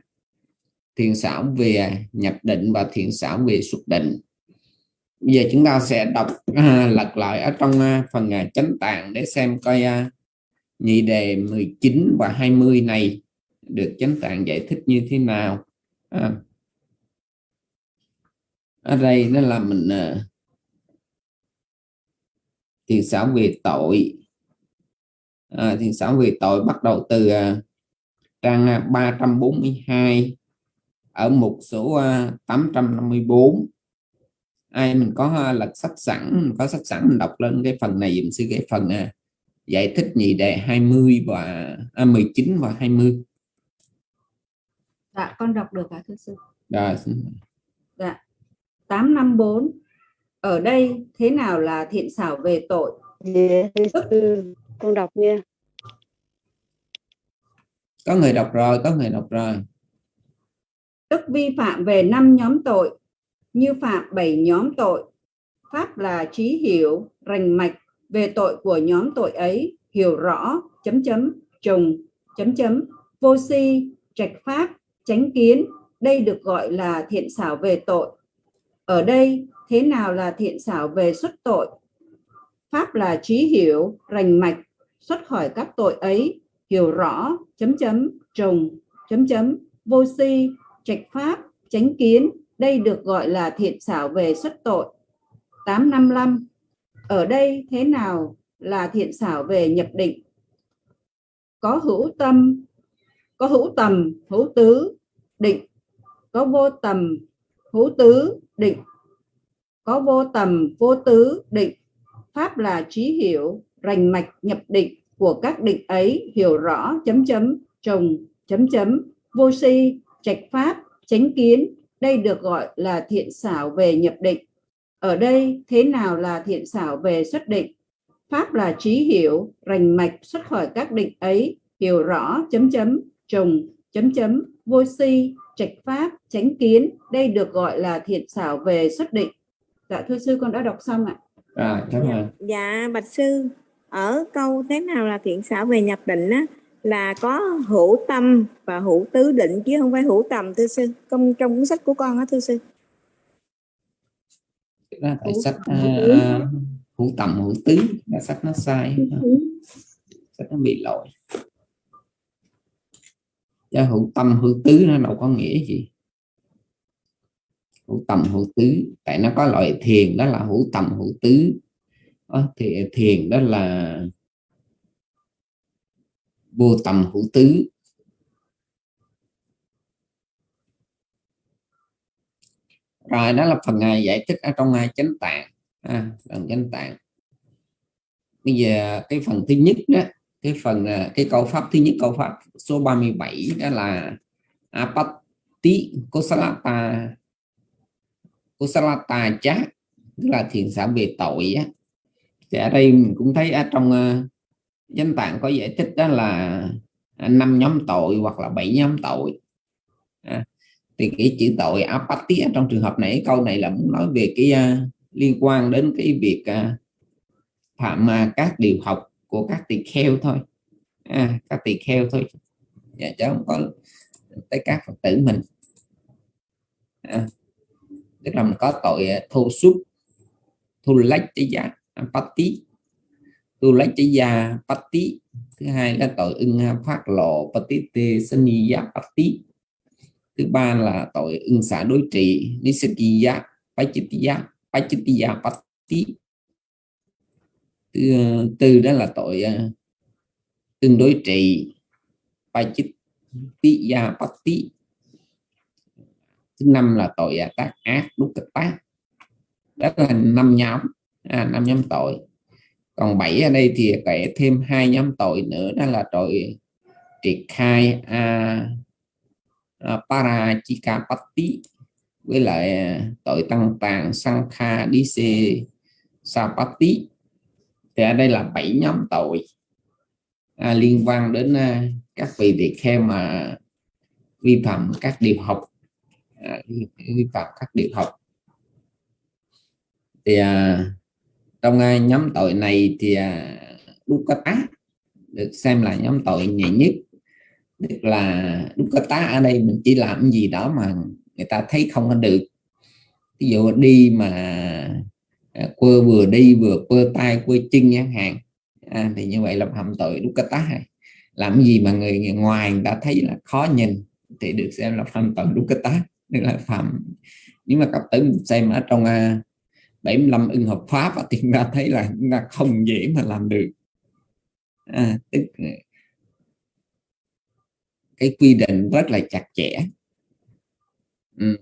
thiện xảo về nhập định và thiện xảo về xuất định. Bây giờ chúng ta sẽ đọc à, lật lại ở trong à, phần à, chánh tạng để xem coi à, nhị đề 19 và 20 này được chánh tạng giải thích như thế nào. À, ở đây nó là mình à, thiện xảo về tội. À, thiện xảo về tội bắt đầu từ à, trang 342 ở mục số 854 ai mình có lật sách sẵn có sách sẵn mình đọc lên cái phần này dùm sư cái phần giải thích nhị đề 20 và à, 19 và 20 Dạ con đọc được cả thưa sư? Rồi Dạ. 854 ở đây thế nào là thiện xảo về tội? Yeah, con đọc nha có người đọc rồi, có người đọc rồi. Tức vi phạm về năm nhóm tội, như phạm bảy nhóm tội. Pháp là trí hiểu, rành mạch về tội của nhóm tội ấy, hiểu rõ, chấm chấm, trùng, chấm chấm, vô si, trạch pháp tránh kiến. Đây được gọi là thiện xảo về tội. Ở đây, thế nào là thiện xảo về xuất tội? Pháp là trí hiểu, rành mạch xuất khỏi các tội ấy hiểu rõ, chấm chấm trùng chấm chấm, vô si, trạch pháp, chánh kiến. Đây được gọi là thiện xảo về xuất tội. 855 ở đây thế nào là thiện xảo về nhập định? Có hữu tâm, có hữu tầm, hữu tứ, định. Có vô tầm, hữu tứ, định. Có vô tầm, vô tứ, định. Pháp là trí hiểu, rành mạch, nhập định của các định ấy hiểu rõ chấm chấm trùng chấm chấm vô si trạch pháp chánh kiến. Đây được gọi là thiện xảo về nhập định. Ở đây thế nào là thiện xảo về xuất định? Pháp là trí hiểu rành mạch xuất khỏi các định ấy hiểu rõ chấm chấm trùng chấm chấm vô si trạch pháp chánh kiến. Đây được gọi là thiện xảo về xuất định. Dạ thưa sư con đã đọc xong ạ. À, cảm ơn dạ bạch sư ở câu thế nào là thiện xảo về nhập định á là có hữu tâm và hữu tứ định chứ không phải hữu tầm thưa sư. Trong trong cuốn sách của con á thưa sư. Ra tại sách uh, hữu tầm hữu tứ. Là sách nó sai. Sách nó bị lỗi. Chứ hữu tâm hữu tứ nó đâu có nghĩa gì. Hữu tầm hữu tứ. Tại nó có loại thiền đó là hữu tầm hữu tứ Ờ, thì thiền đó là vô tầm hữu tứ. Rồi đó là phần ngày giải thích ở trong hai chánh tạng. À, phần chánh tạng. Bây giờ cái phần thứ nhất đó cái phần à, cái câu pháp thứ nhất câu pháp số 37 đó là apatti kosalata kosalata chát tức là thiền xã về tội á thì ở đây mình cũng thấy ở trong ờ, uh, danh tạng có giải thích đó là à, năm nhóm tội hoặc là bảy nhóm tội. À, thì cái chữ tội apati trong trường hợp này câu này là muốn nói về cái uh, liên quan đến cái việc uh, phạm uh, các điều học của các tỳ kheo thôi. À, các tỳ kheo thôi. Dạ, chứ không có tới các phật tử mình. À, tức là mình có tội thô xúc thu lách cái giá patti, tu lấy chữ già patti, thứ hai là tội ưng phát lộ patti tê saniya patti, thứ ba là tội ưng xả đối trị nisatiya pachitiya pachitiya patti, thứ ờ, tư đó là tội uh, tương đối trị pachitiya patti, thứ năm là tội ờ, tác ác đúc kịch tác. Đó là năm nhóm à, năm nhóm tội. Còn bảy ở đây thì kể thêm hai nhóm tội nữa đó là tội triệt khai a, a parachikapatti với lại à, tội tăng tàng sankha dise sapati. thì ở đây là bảy nhóm tội. À, liên quan đến à, các vị tỳ kheo mà vi phạm các điều học à, vi phạm các điều học. Thì à, trong à, nhóm tội này thì uh, tá được xem là nhóm tội nhẹ nhất. Tức là tá ở đây mình chỉ làm gì đó mà người ta thấy không có được. Ví dụ đi mà à, quơ vừa đi vừa quơ tay quơ chân nhãn hàng à, thì như vậy là phạm tội tá này làm gì mà người, người ngoài người ta thấy là khó nhìn thì được xem là phạm tội tá. Tức là phạm nhưng mà cặp tử xem ở trong uh, 75 ưng hợp pháp và chúng ra thấy là là không dễ mà làm được. À, tức cái quy định rất là chặt chẽ. Ừ.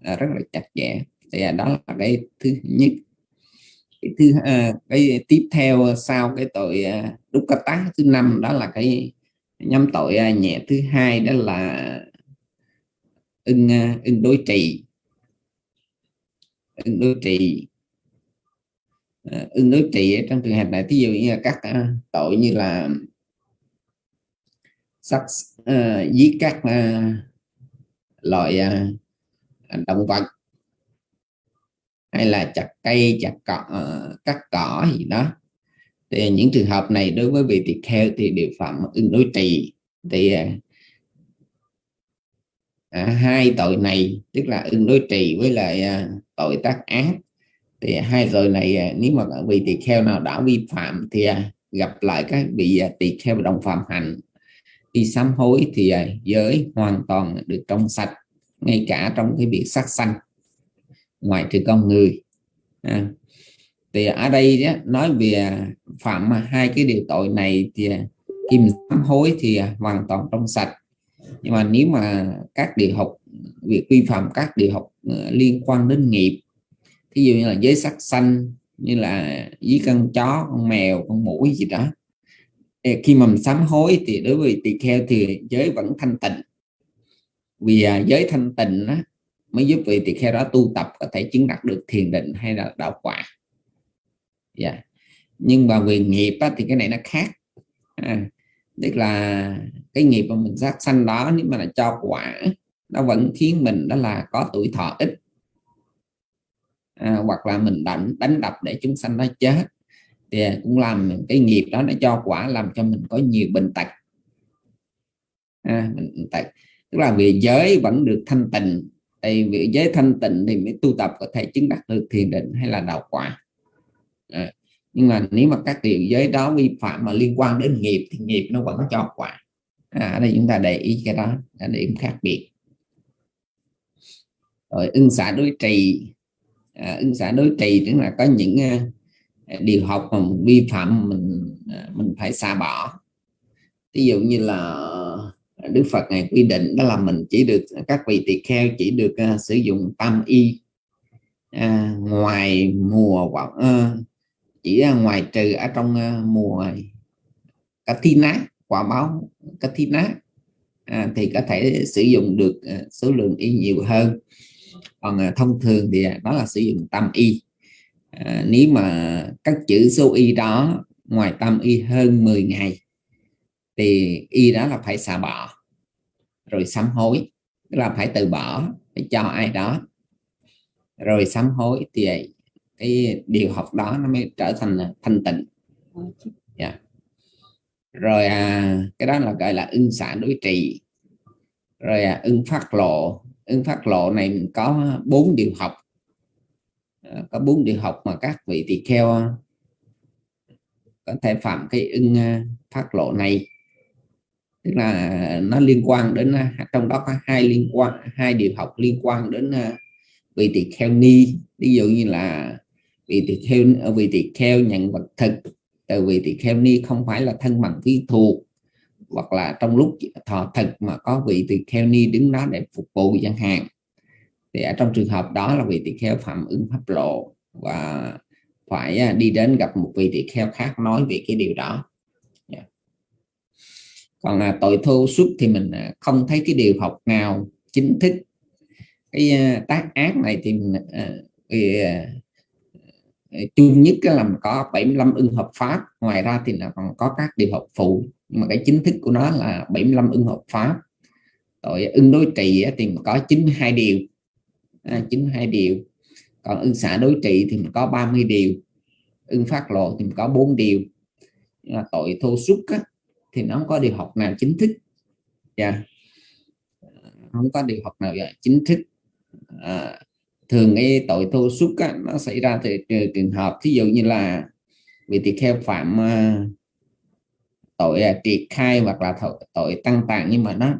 à, rất là chặt chẽ. Thì đó là cái thứ nhất. Cái thứ à, cái tiếp theo sau cái tội à, đúc cát tá thứ năm đó là cái nhóm tội à, nhẹ thứ hai đó là ưng à, ưng đối trị ứng đối trị à, đối trị trong trường hợp này ví dụ như là các à, tội như là sắc ờ, giết các ờ, loại động vật hay là chặt cây chặt cỏ cắt cỏ gì đó thì những trường hợp này đối với vị tỳ kheo thì đều phạm ứng đối trì. Thì à, hai tội này tức là ứng đối trì với lại à, tội tác ác. Thì à, hai tội này à, nếu mà vị tỳ kheo nào đã vi phạm thì à, gặp lại các vị tỳ kheo đồng phạm hành. Khi sám hối thì giới hoàn toàn được trong sạch ngay cả trong cái việc sát sanh ngoài trừ con người. À, thì ở đây đó, nói về phạm hai cái điều tội này thì à, khi mình sám hối thì hoàn toàn trong sạch. Nhưng mà nếu mà các điều học việc vi phạm các điều học ờ, liên quan đến nghiệp thí dụ như là giới sắc xanh như là với con chó con mèo con mũi gì đó khi mà mình sám hối thì đối với tỳ kheo thì giới vẫn thanh tịnh vì à, giới thanh tịnh đó, mới giúp vị tỳ kheo đó tu tập có thể chứng đạt được thiền định hay là đạo quả yeah. Dạ. nhưng mà về nghiệp á, thì cái này nó khác à, tức là cái nghiệp mà mình sát sanh đó nếu mà là cho quả nó vẫn khiến mình đó là có tuổi thọ ít. À, hoặc là mình đánh đánh đập để chúng sanh nó chết. Thì cũng làm cái nghiệp đó nó cho quả làm cho mình có nhiều bệnh tật. À, bệnh tật. Tức là vì giới vẫn được thanh tịnh. Thì vì giới thanh tịnh thì mới tu tập có thể chứng đắc được thiền định hay là đạo quả. À, nhưng mà nếu mà các điều giới đó vi phạm mà liên quan đến nghiệp thì nghiệp nó vẫn cho quả. À, ở đây chúng ta để ý cái đó là điểm khác biệt rồi ưng xả đối trì à, ưng xả đối trì tức là có những uh, điều học mà vi phạm mình uh, mình phải xa bỏ. Ví dụ như là à, Đức Phật này quy định đó là mình chỉ được các vị tỳ kheo chỉ được uh, sử dụng tam y à, ngoài mùa hoặc uh, chỉ uh, ngoài trừ ở trong uh, mùa cá thi nát quả báo cá thi nát à, thì có thể sử dụng được uh, số lượng y nhiều hơn còn à, thông thường thì đó là sử dụng tam y. À, nếu mà các chữ số y đó ngoài tam y hơn 10 ngày thì y đó là phải xả bỏ rồi sám hối tức là phải từ bỏ phải cho ai đó. Rồi sám hối thì cái điều học đó nó mới trở thành thanh tịnh. Yeah. Rồi à, cái đó là gọi là ưng xả đối trị. Rồi à, ưng phát lộ ưng phát lộ này mình có bốn điều học. À, có bốn điều học mà các vị tỳ kheo ờ, có thể phạm cái ưng ờ, phát lộ này. Tức là nó liên quan đến trong đó có hai liên quan hai điều học liên quan đến vị tỳ kheo ni. Ví dụ như là vị tỳ kheo vị tỳ kheo nhận vật thực từ vị tỳ kheo ni không phải là thân bằng vi thuộc hoặc là trong lúc thọ thực mà có vị tỳ kheo ni đứng đó để phục vụ chẳng hạn. Thì ở trong trường hợp đó là vị tỳ kheo phạm ứng pháp lộ và phải à, đi đến gặp một vị tỳ kheo khác nói về cái điều đó. Còn là tội thô suất thì mình à, không thấy cái điều học nào chính thức. Cái à, tác ác này thì mình thì, chung nhất là mình có 75 ưng hợp pháp ngoài ra thì là còn có các điều học phụ nhưng mà cái chính thức của nó là 75 ưng hợp pháp. Tội ưng đối trị thì mình có 92 điều. À, 92 điều. Còn ưng xã đối trị thì mình có 30 điều. Ưng phát lộ thì mình có 4 điều. Là tội thô suất thì nó không có điều học nào chính thức. Yeah. Không có điều học nào dạ, chính thức. À, thường cái tội thô xúc á, nó xảy ra từ trường hợp thí dụ như là vị tỳ kheo phạm uh, tội uh, triệt khai hoặc là tội, tội tăng tàng nhưng mà nó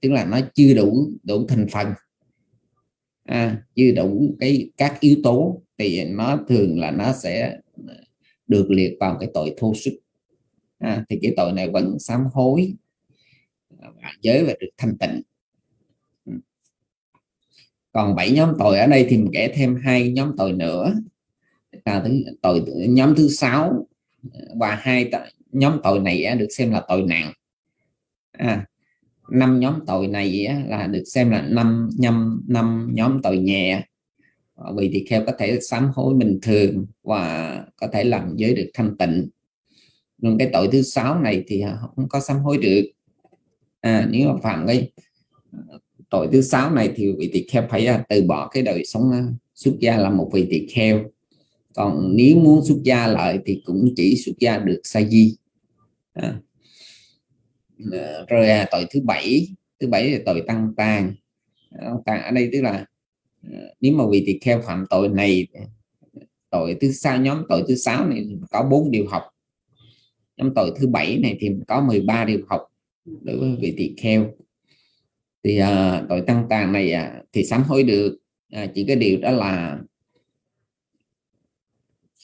tức là nó chưa đủ đủ thành phần. À, chưa đủ cái các yếu tố thì nó thường là nó sẽ à, được liệt vào cái tội thô sức à, thì cái tội này vẫn sám hối à, và giới và được thanh tịnh. Ừ. Còn bảy nhóm tội ở đây thì mình kể thêm hai nhóm tội nữa. Là tội nhóm thứ sáu và hai nhóm tội này được xem là tội nặng. À, năm nhóm tội này là được xem là năm năm năm nhóm tội nhẹ. Ờ, vì thì kheo có thể sám hối bình thường và có thể làm giới được thanh tịnh. Nhưng cái tội thứ sáu này thì à, không có sám hối được. À, nếu mà phạm cái ờ, tội thứ sáu này thì vị tỳ kheo phải à, từ bỏ cái đời sống à, xuất gia là một vị tỳ kheo. Còn nếu muốn xuất gia lại thì cũng chỉ xuất gia được sa di à. Ờ, rồi à, tội thứ bảy thứ bảy là tội tăng tàn ờ, tàn ở đây tức là ờ, nếu mà vị tỳ kheo phạm tội này tội thứ sáu nhóm tội thứ sáu này có bốn điều học. Nhóm tội thứ bảy này thì có 13 điều học đối với vị tỳ kheo. Thì à, tội tăng tàn này à, thì sám hối được. À, chỉ cái điều đó là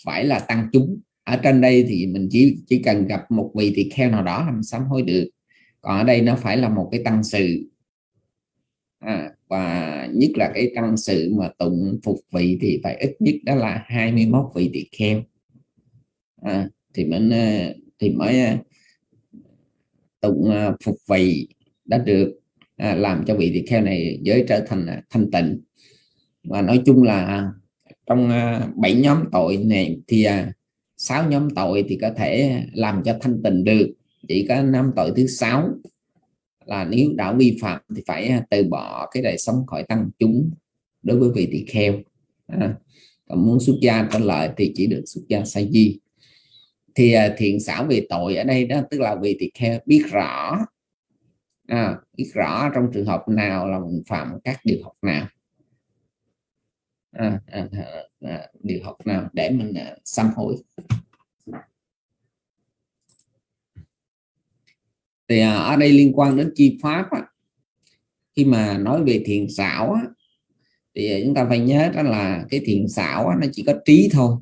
phải là tăng chúng ở trên đây thì mình chỉ chỉ cần gặp một vị tỳ kheo nào đó làm sám hối được. Còn ở đây nó phải là một cái tăng sự. À, và nhất là cái tăng sự mà tụng phục vị thì phải ít nhất đó là 21 vị tỳ kheo. À, thì mình à, thì mới à, tụng à, phục vị đã được. À, làm cho vị tỳ kheo này giới trở thành thanh tịnh. Và nói chung là trong bảy nhóm tội này thì sáu nhóm tội thì có thể làm cho thanh tịnh được. Chỉ có năm tội thứ sáu là nếu đã vi phạm thì phải à, từ bỏ cái đời sống khỏi tăng chúng đối với vị tỳ kheo. À, còn muốn xuất gia có lợi thì chỉ được xuất gia sa di. Thì à, thiện xảo về tội ở đây đó tức là vị tỳ kheo biết rõ à, biết rõ trong trường hợp nào là mình phạm các điều học nào à, à, à, à, điều học nào để mình à, sám hối. Thì à, ở đây liên quan đến chi pháp á, khi mà nói về thiền xảo á, thì à, chúng ta phải nhớ đó là cái thiền xảo á, nó chỉ có trí thôi.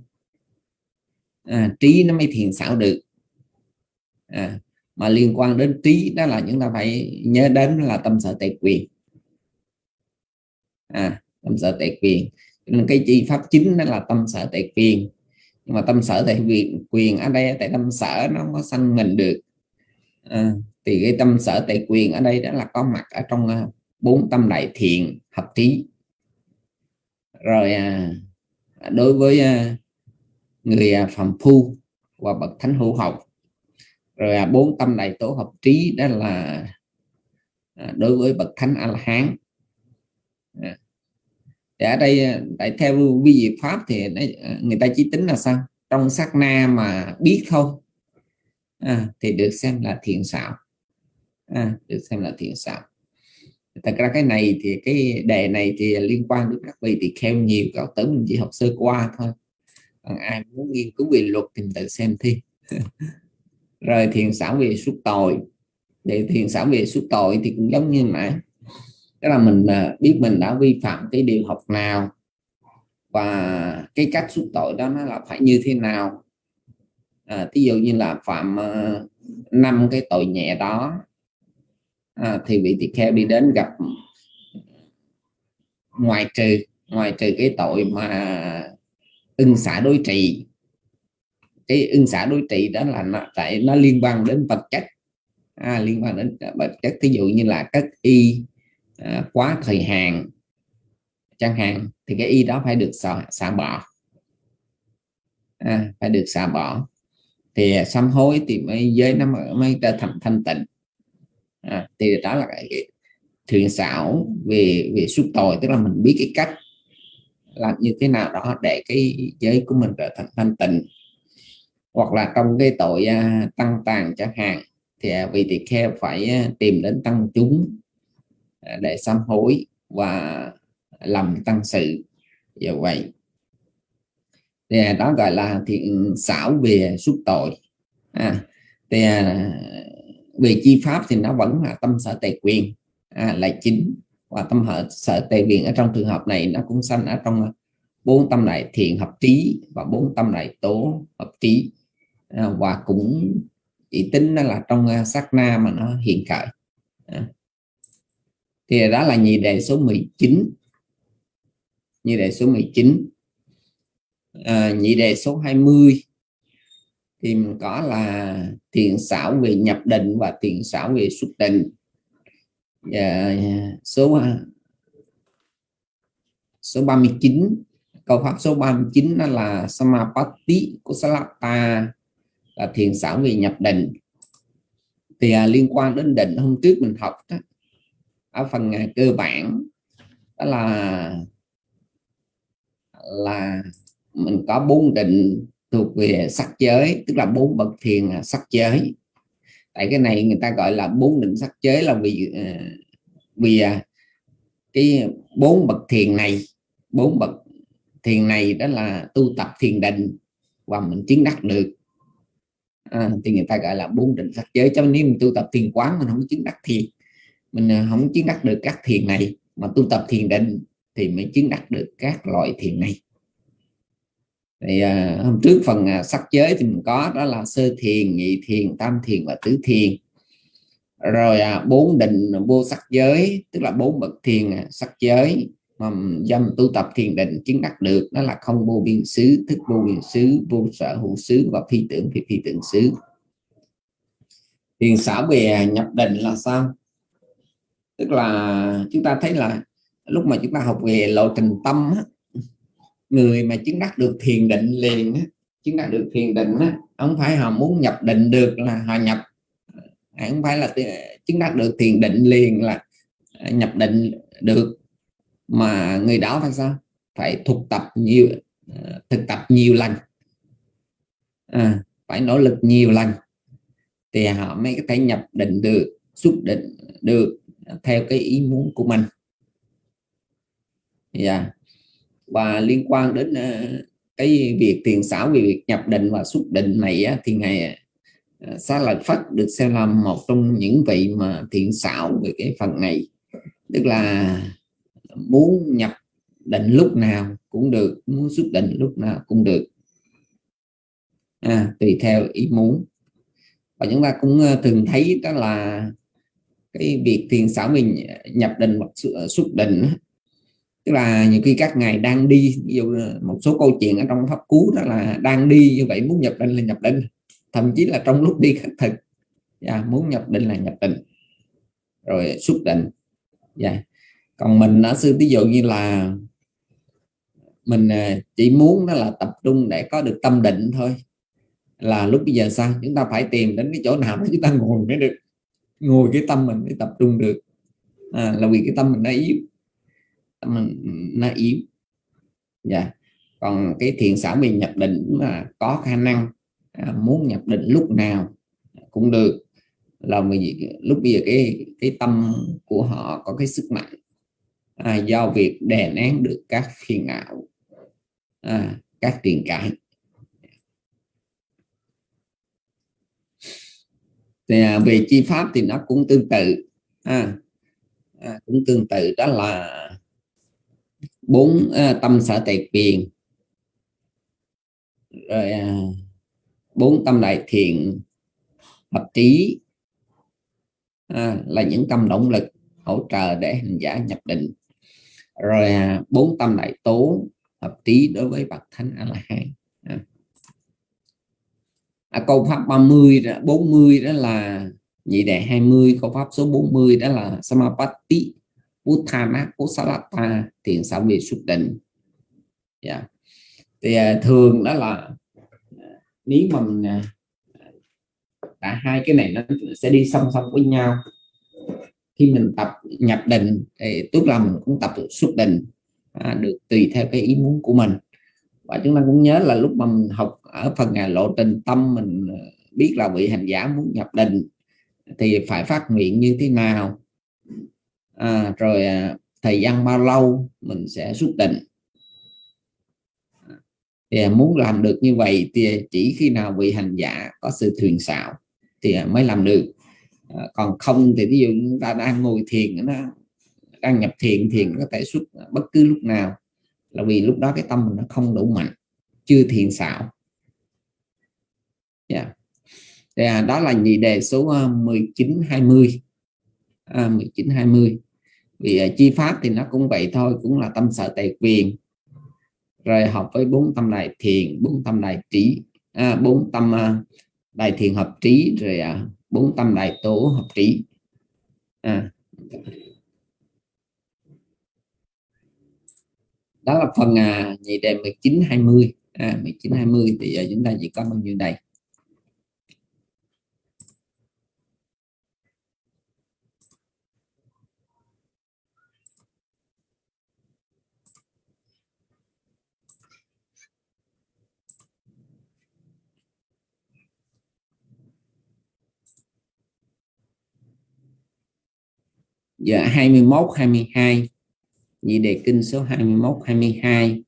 À, trí nó mới thiền xảo được. À, mà liên quan đến trí đó là chúng ta phải nhớ đến là tâm sở tệ quyền. À, tâm sở tệ quyền nên cái chi pháp chính đó là tâm sở tại quyền. Nhưng mà tâm sở tại quyền quyền ở đây tại tâm sở nó không có sanh mình được. À, thì cái tâm sở tại quyền ở đây đó là có mặt ở trong à, bốn tâm đại thiện hợp trí rồi à, đối với à, người à, phàm phu và bậc thánh hữu học rồi à, bốn tâm đại tổ hợp trí đó là à, đối với bậc thánh a la hán à thì ở đây ờ, tại theo vi diệu pháp thì ờ, người ta chỉ tính là sao? Trong sát na mà biết thôi. À, thì được xem là thiện xảo. À, được xem là thiện xảo. Thật ra cái này thì cái đề này thì liên quan đến các vị thì kheo nhiều cậu tử mình chỉ học sơ qua thôi. Còn ai muốn nghiên cứu về luật thì tự xem thi. Rồi thiền xảo về suốt tội. Để thiền xảo về suốt tội thì cũng giống như nãy tức là mình à, biết mình đã vi phạm cái điều học nào và cái cách xúc tội đó nó là phải như thế nào. À, ví dụ như là phạm à, năm uh, cái tội nhẹ đó à, thì vị tỳ kheo đi đến gặp ngoài trừ ngoài trừ cái tội mà ưng xả đối trị cái ưng xả đối trị đó là nó, tại nó liên quan đến vật chất. À, liên quan đến vật chất. Ví dụ như là cất y à, quá thời hạn chẳng hạn thì cái y đó phải được xả, xả bỏ. À, phải được xả bỏ. Thì sám hối thì mới giới nó mới trở thành thanh tịnh. À, thì đó là cái, thiện xảo về về suốt tội tức là mình biết cái cách làm như thế nào đó để cái giới của mình trở thành thanh tịnh. Hoặc là trong cái tội uh, tăng tàn chẳng hạn thì uh, vị tỳ kheo phải uh, tìm đến tăng chúng. À, để sám hối và làm tăng sự. Như vậy. Thì à, đó gọi là thiện xảo về suốt tội. À, thì à, về chi pháp thì nó vẫn là tâm sở tề quyền à, là chính. Và tâm hợp sở tề quyền ở trong trường hợp này nó cũng sanh ở trong bốn tâm này thiện hợp trí và bốn tâm này tố hợp trí. À, và cũng chỉ tính nó là trong sát na mà nó hiện khởi. À thì đó là nhị đề số 19 nhị đề số 19 à, nhị đề số 20 thì mình có là thiện xảo về nhập định và thiện xảo về xuất định. Dạ, à, số số 39 câu pháp số 39 đó là Samapatti Kusalata là thiền xảo về nhập định. Thì à, liên quan đến định hôm trước mình học đó, ở phần cơ bản đó là là mình có bốn định thuộc về sắc giới tức là bốn bậc thiền sắc giới. Tại cái này người ta gọi là bốn định sắc giới là vì ờ, vì à, cái bốn bậc thiền này bốn bậc thiền này đó là tu tập thiền định và mình chứng đắc được. À, thì người ta gọi là bốn định sắc giới. Cho nên nếu mình tu tập thiền quán mình không chứng đắc thiền mình à, không chứng đắc được các thiền này mà tu tập thiền định thì mới chứng đắc được các loại thiền này. Thì à, hôm trước phần à, sắc giới thì mình có đó là sơ thiền nhị thiền tam thiền và tứ thiền. Rồi à, bốn định vô sắc giới tức là bốn bậc thiền à, sắc giới mà dâm tu tập thiền định chứng đắc được đó là không vô biên xứ thức vô biên xứ vô sở hữu xứ và phi tưởng phi phi tưởng xứ. Thiền xã về nhập định là sao? Tức là chúng ta thấy là lúc mà chúng ta học về lộ trình tâm á, người mà chứng đắc được thiền định liền á, chứng đắc được thiền định á, không phải họ muốn nhập định được là họ nhập à, không phải là chứng đắc được thiền định liền là à, nhập định được. Mà người đó phải sao? Phải thực tập nhiều à, thực tập nhiều lần. À, phải nỗ lực nhiều lần thì họ mới có thể nhập định được xuất định được theo cái ý muốn của mình. Yeah. Và liên quan đến ờ, cái việc tiền xảo về việc nhập định và xuất định này thì ngài uh, Xá Lợi Phất được xem là một trong những vị mà thiện xảo về cái phần này. Tức là muốn nhập định lúc nào cũng được muốn xuất định lúc nào cũng được. À, tùy theo ý muốn. Và chúng ta cũng ờ, thường thấy đó là cái việc thiền xảo mình nhập định hoặc ờ, xuất định tức là nhiều khi các ngài đang đi ví dụ một số câu chuyện ở trong pháp cú đó là đang đi như vậy muốn nhập định là nhập định thậm chí là trong lúc đi khắc thực yeah, muốn nhập định là nhập định rồi xuất định yeah. Còn mình ở sư ví dụ như là mình ờ, chỉ muốn đó là tập trung để có được tâm định thôi là lúc bây giờ sao? Chúng ta phải tìm đến cái chỗ nào đó chúng ta ngồi mới được ngồi cái tâm mình mới tập trung được. À, là vì cái tâm mình nó yếu. Tâm mình ừ, nó yếu. Dạ. Còn cái thiện xảo mình nhập định mà có khả năng à, muốn nhập định lúc nào cũng được. Là vì lúc bây giờ cái cái tâm của họ có cái sức mạnh à, do việc đè nén được các phiền não à, các tiền cãi. Thì à, về chi pháp thì nó cũng tương tự à, à, cũng tương tự đó là bốn à, tâm sở tệ quyền rồi à, bốn tâm đại thiện hợp trí à, là những tâm động lực hỗ trợ để hành giả nhập định. Rồi à, bốn tâm đại tố hợp trí đối với bậc thánh a la hán à câu pháp 30 40 đó là nhị đệ 20 câu pháp số 40 đó là samapatti uthana kusalata thiền xảo vị xuất định. Yeah. thì à, thường đó là à, nếu mà mình à, cả hai cái này nó sẽ đi song song với nhau. Khi mình tập nhập định thì tức là mình cũng tập xuất định à, được tùy theo cái ý muốn của mình và chúng ta cũng nhớ là lúc mà mình học ở phần ngày lộ trình tâm mình ờ, biết là vị hành giả muốn nhập định thì phải phát nguyện như thế nào? À, rồi à, thời gian bao lâu mình sẽ xuất định? Thì à, muốn làm được như vậy thì chỉ khi nào vị hành giả có sự thuyền xạo thì à, mới làm được. À, còn không thì ví dụ chúng ta đang ngồi thiền nó đang nhập thiền thiền có thể xuất bất cứ lúc nào là vì lúc đó cái tâm mình nó không đủ mạnh chưa thiền xạo yeah. Dạ. à, đó là nhị đề số ờ, 19 20 à, 19 20 vì uh, chi pháp thì nó cũng vậy thôi cũng là tâm sở tài quyền. Rồi học với bốn tâm đại thiền bốn tâm đại trí à, bốn tâm ờ, uh, đại thiền hợp trí rồi uh, bốn tâm đại tố hợp trí. À. đó là phần à, nhị đề 19 20 à, 19 20 thì à, chúng ta chỉ có bao nhiêu đây Dạ 21 22 nhị đề kinh số 21 22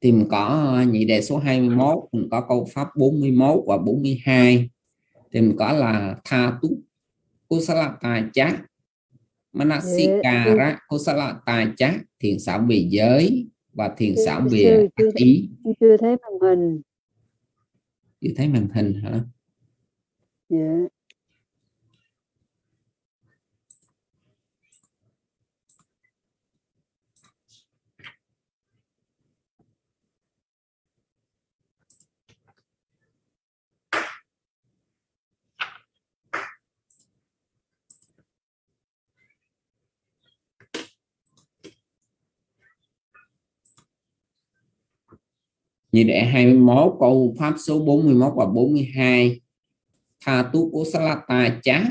thì mình có nhị đề số 21 mình có câu pháp 41 và 42 thì mình có là tha tu kusalata chá manasikara kusalata chá thiền xảo về giới và thiền xảo về chưa, ý. chưa thấy màn hình. Chưa thấy màn hình hả? Yeah. Dạ. như đệ 21 câu pháp số 41 và 42 tha tu của salata chá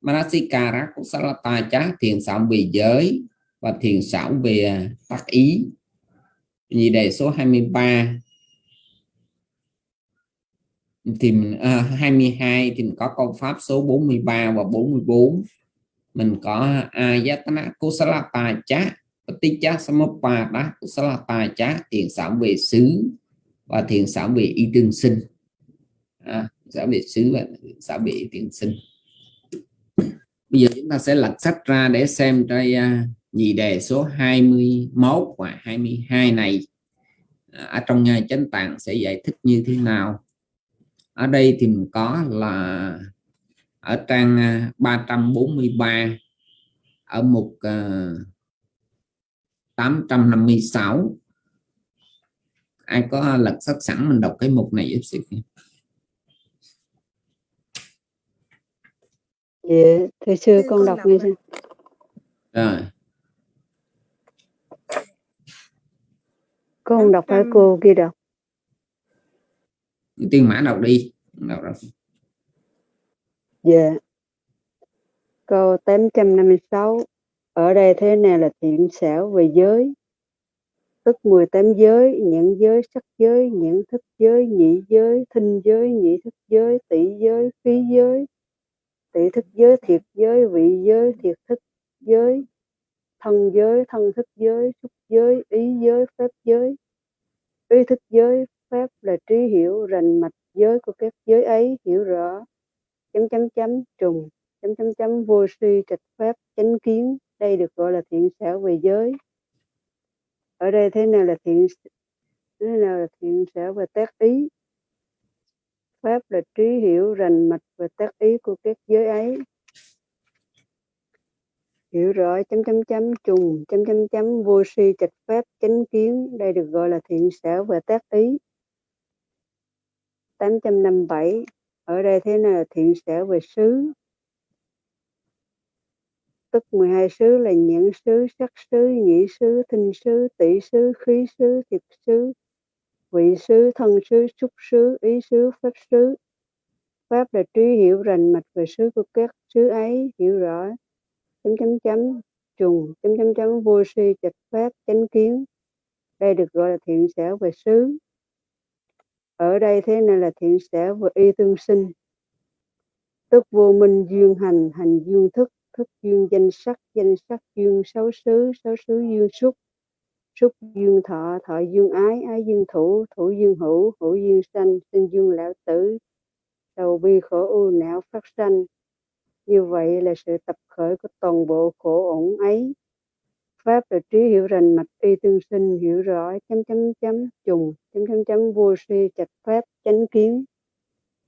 manasikara của salata chá thiền xảo về giới và thiền xảo về tác ý. Nhị đề số 23 thì mình, à, 22 thì mình có câu pháp số 43 và 44 mình có ayatana kusalata chá Paticha là tài chá thiền sản về xứ. Và thiền sản về y tương sinh. À, sản về xứ và sản về y tương sinh. Bây giờ chúng ta sẽ lật sách ra để xem trai uh, nhị đề số 21 và 22 này. À, ở trong nhà chánh tạng sẽ giải thích như thế nào? Ở đây thì mình có là ở trang à, 343 ở mục uh, 856 ai có lật sách sẵn mình đọc cái mục này giúp sự dạ thưa sư con đọc nghe sư rồi. Con đọc phải cô kia đọc. Tiên mã đọc đi. Đọc đọc dạ. Câu 856 ở đây thế này là thiện xảo về giới. Tức 18 giới những giới, sắc giới những thức giới, nhị giới, thinh giới, nhị thức giới, tỷ giới, khí giới. Tỷ thức giới, thiệt giới, vị giới, thiệt thức giới. Thân giới, thân thức giới, xúc giới, ý giới, phép giới. Ý thức giới, phép là trí hiểu, rành mạch giới của các giới ấy, hiểu rõ. Chấm chấm chấm trùng, chấm chấm chấm vô suy trạch pháp chánh kiến đây được gọi là thiện xảo về giới. Ở đây thế nào là thiện thế nào là thiện xảo về tác ý? Pháp là trí hiểu, rành mạch và tác ý của các giới ấy. Hiểu rõ, chấm chấm chấm, trùng, chấm chấm chấm, vô si trạch pháp, chánh kiến. Đây được gọi là thiện xảo và tác ý. 857 ở đây thế nào là thiện xảo về xứ? Tức 12 xứ là nhẫn xứ, sắc xứ, nhĩ xứ, thinh xứ, tỷ xứ, khí xứ, thiệt xứ, vị xứ, thân xứ, xúc xứ, ý xứ, pháp xứ. Pháp là trí hiểu rành mạch về xứ của các xứ ấy, hiểu rõ, chấm chấm chấm, trùng, chấm chấm chấm, vô si, trạch pháp, chánh kiến. Đây được gọi là thiện xảo về xứ. Ở đây thế này là thiện xảo về y tương sinh. Tức vô minh duyên hành, hành duyên thức, thức duyên danh sắc danh sắc duyên sáu xứ sáu xứ duyên xúc. Xúc duyên thọ thọ duyên ái ái duyên thủ thủ duyên hữu hữu duyên sanh, sinh duyên lão tử. Đầu bi khổ u não phát sanh. Như vậy là sự tập khởi của toàn bộ khổ ổn ấy. Pháp là trí hiểu rành mạch y tương sinh, hiểu rõ, chấm chấm chấm trùng chấm chấm chấm vô si chặt pháp, chánh kiến.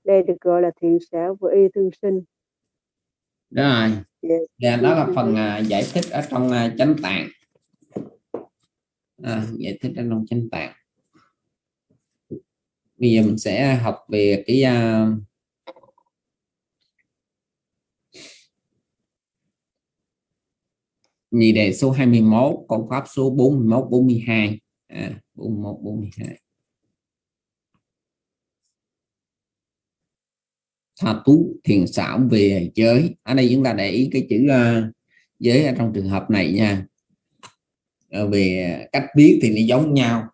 Đây được gọi là thiện xảo của y tương sinh. Rồi. Dạ. đó là phần uh, giải thích ở trong uh, chánh tạng. À, giải thích ở trong chánh tạng. Bây giờ mình sẽ học về cái uh, nhị đề số 21 con pháp số 41 42 à, 41 42 tha tú thiền xảo về giới. Ở đây chúng ta để ý cái chữ uh, giới ở trong trường hợp này nha. Ờ, về cách viết thì nó giống nhau.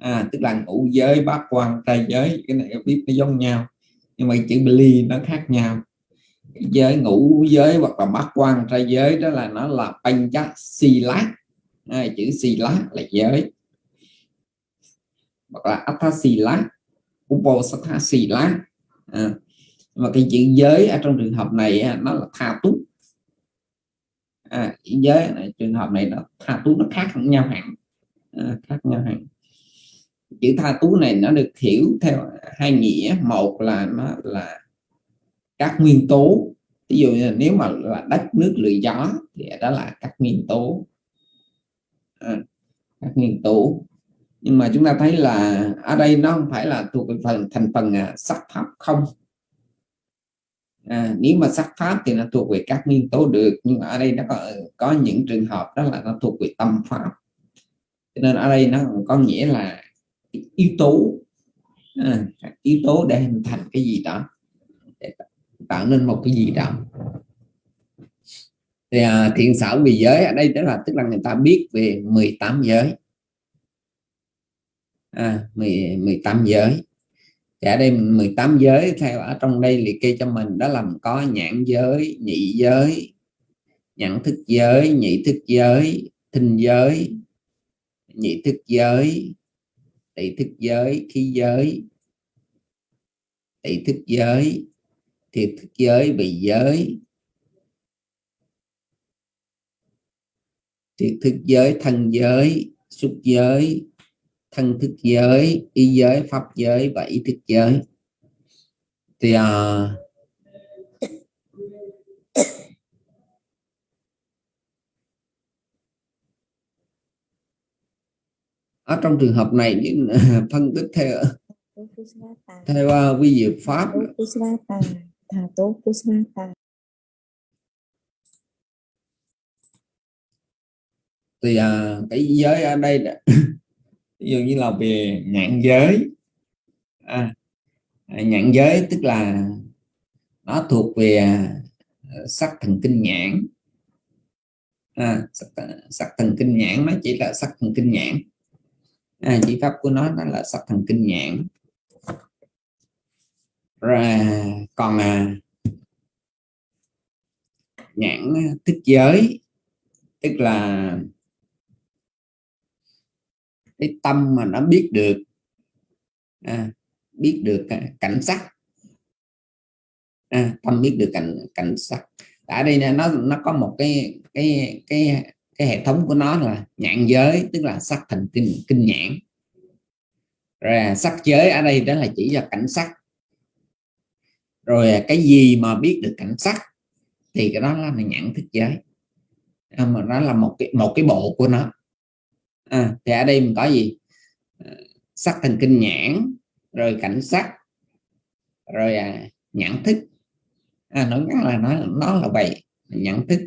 À, tức là ngũ giới bát quan tay giới cái này viết nó giống nhau. Nhưng mà chữ Bali nó khác nhau. Giới ngũ giới hoặc là bát quan trai giới đó là nó là pancha sila à, chữ sila là giới. Hoặc là athasila uposatha à, mà cái chữ giới ở trong trường hợp này nó là tha túc à, chữ giới này, trường hợp này nó tha túc nó khác nhau hẳn. À, khác nhau hẳn. Chữ tha tú này nó được hiểu theo hai nghĩa. Một là nó là các nguyên tố. Ví dụ như nếu mà là đất nước lửa gió thì đó là các nguyên tố. À, các nguyên tố. Nhưng mà chúng ta thấy là ở đây nó không phải là thuộc phần thành phần à, sắc pháp không à, nếu mà sắc pháp thì nó thuộc về các nguyên tố được nhưng mà ở đây nó có có những trường hợp đó là nó thuộc về tâm pháp. Cho nên ở đây nó có nghĩa là yếu tố à, yếu tố để hình thành cái gì đó để tạo nên một cái gì đó. Thì à, thiện xảo vì giới ở đây tức là tức là người ta biết về 18 giới. À, 10, 18 giới dạ đây 18 giới theo ở trong đây liệt kê cho mình, đó làm có nhãn giới, nhị giới nhận thức giới, nhị thức giới, thinh giới, nhị thức giới tỷ thức giới, khí giới tỷ thức giới, thiệt thức giới bị giới. Thiệt thức giới, thân giới, xúc giới thân thức giới ý giới pháp giới và ý thức giới. Thì à, ở trong trường hợp này những phân tích theo theo à, uh, vi diệu pháp. Thì à, cái giới ở đây ví dụ như là về nhãn giới. À, à nhãn giới tức là nó thuộc về à, sắc thần kinh nhãn. À, sắc, sắc thần kinh nhãn nó chỉ là sắc thần kinh nhãn. À, chỉ pháp của nó nó là sắc thần kinh nhãn. Rồi à, còn à, nhãn thức giới tức là cái tâm mà nó biết được. À, biết được cảnh sắc. À, tâm biết được cảnh cảnh sắc. Ở đây nó nó có một cái cái cái cái hệ thống của nó là nhãn giới tức là sắc thần kinh kinh nhãn. Rồi à, sắc giới ở đây đó là chỉ là cảnh sắc. Rồi à, cái gì mà biết được cảnh sắc thì cái đó là nhãn thức giới. À, mà nó là một cái một cái bộ của nó à, thì ở đây mình có gì? À, sắc thần kinh nhãn rồi cảnh sắc rồi à, nhãn thức. À, nói ngắn là nói nó là vậy nhãn thức.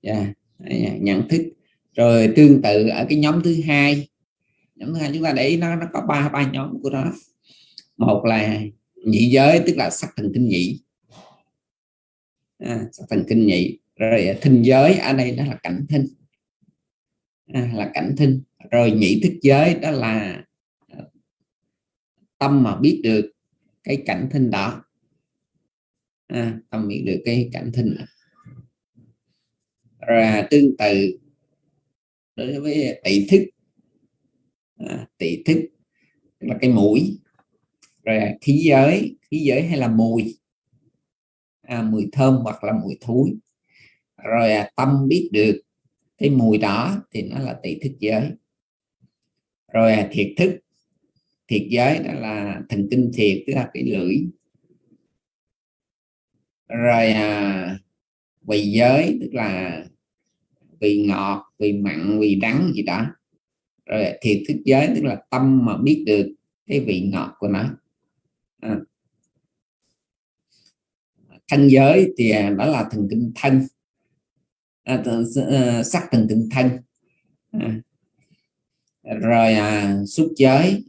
Yeah, dạ, nhận thức. Rồi tương tự ở cái nhóm thứ hai nhóm thứ hai chúng ta để ý nó nó có ba ba nhóm của nó. Một là nhị giới tức là sắc thần kinh nhị. À, sắc thần kinh nhị. Rồi à, thinh giới ở đây đó là cảnh thinh. À, là cảnh thinh. Rồi nhị thức giới đó là ờ, tâm mà biết được cái cảnh thinh đó. À, tâm biết được cái cảnh thinh đó. Rồi tương tự đối với tỷ thức. À, tỷ thức là cái mũi. Rồi khí giới khí giới hay là mùi. À, mùi thơm hoặc là mùi thúi rồi à, tâm biết được cái mùi đó thì nó là tỷ thức giới. Rồi à, thiệt thức. Thiệt giới đó là thần kinh thiệt tức là cái lưỡi. Rồi à, vị giới tức là vị ngọt vị mặn vị đắng gì đó. Rồi à, thiệt thức giới tức là tâm mà biết được cái vị ngọt của nó. À. thân giới thì à, đó là thần kinh thân à, sắc từng từng thân. À. rồi à, xúc giới.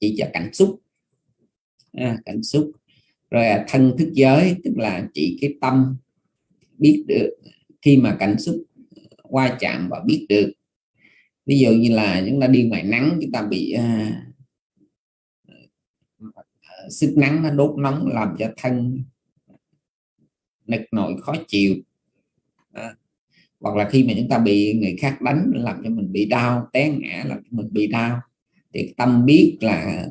Chỉ cho cảnh xúc. À, cảnh xúc. Rồi à, thân thức giới tức là chỉ cái tâm biết được. Khi mà cảnh xúc qua chạm và biết được. Ví dụ như là chúng ta đi ngoài nắng chúng ta bị uh, sức nắng nó đốt nóng làm cho thân nực nổi khó chịu hoặc là khi mà chúng ta bị người khác đánh làm cho mình bị đau té ngã làm cho mình bị đau thì tâm biết là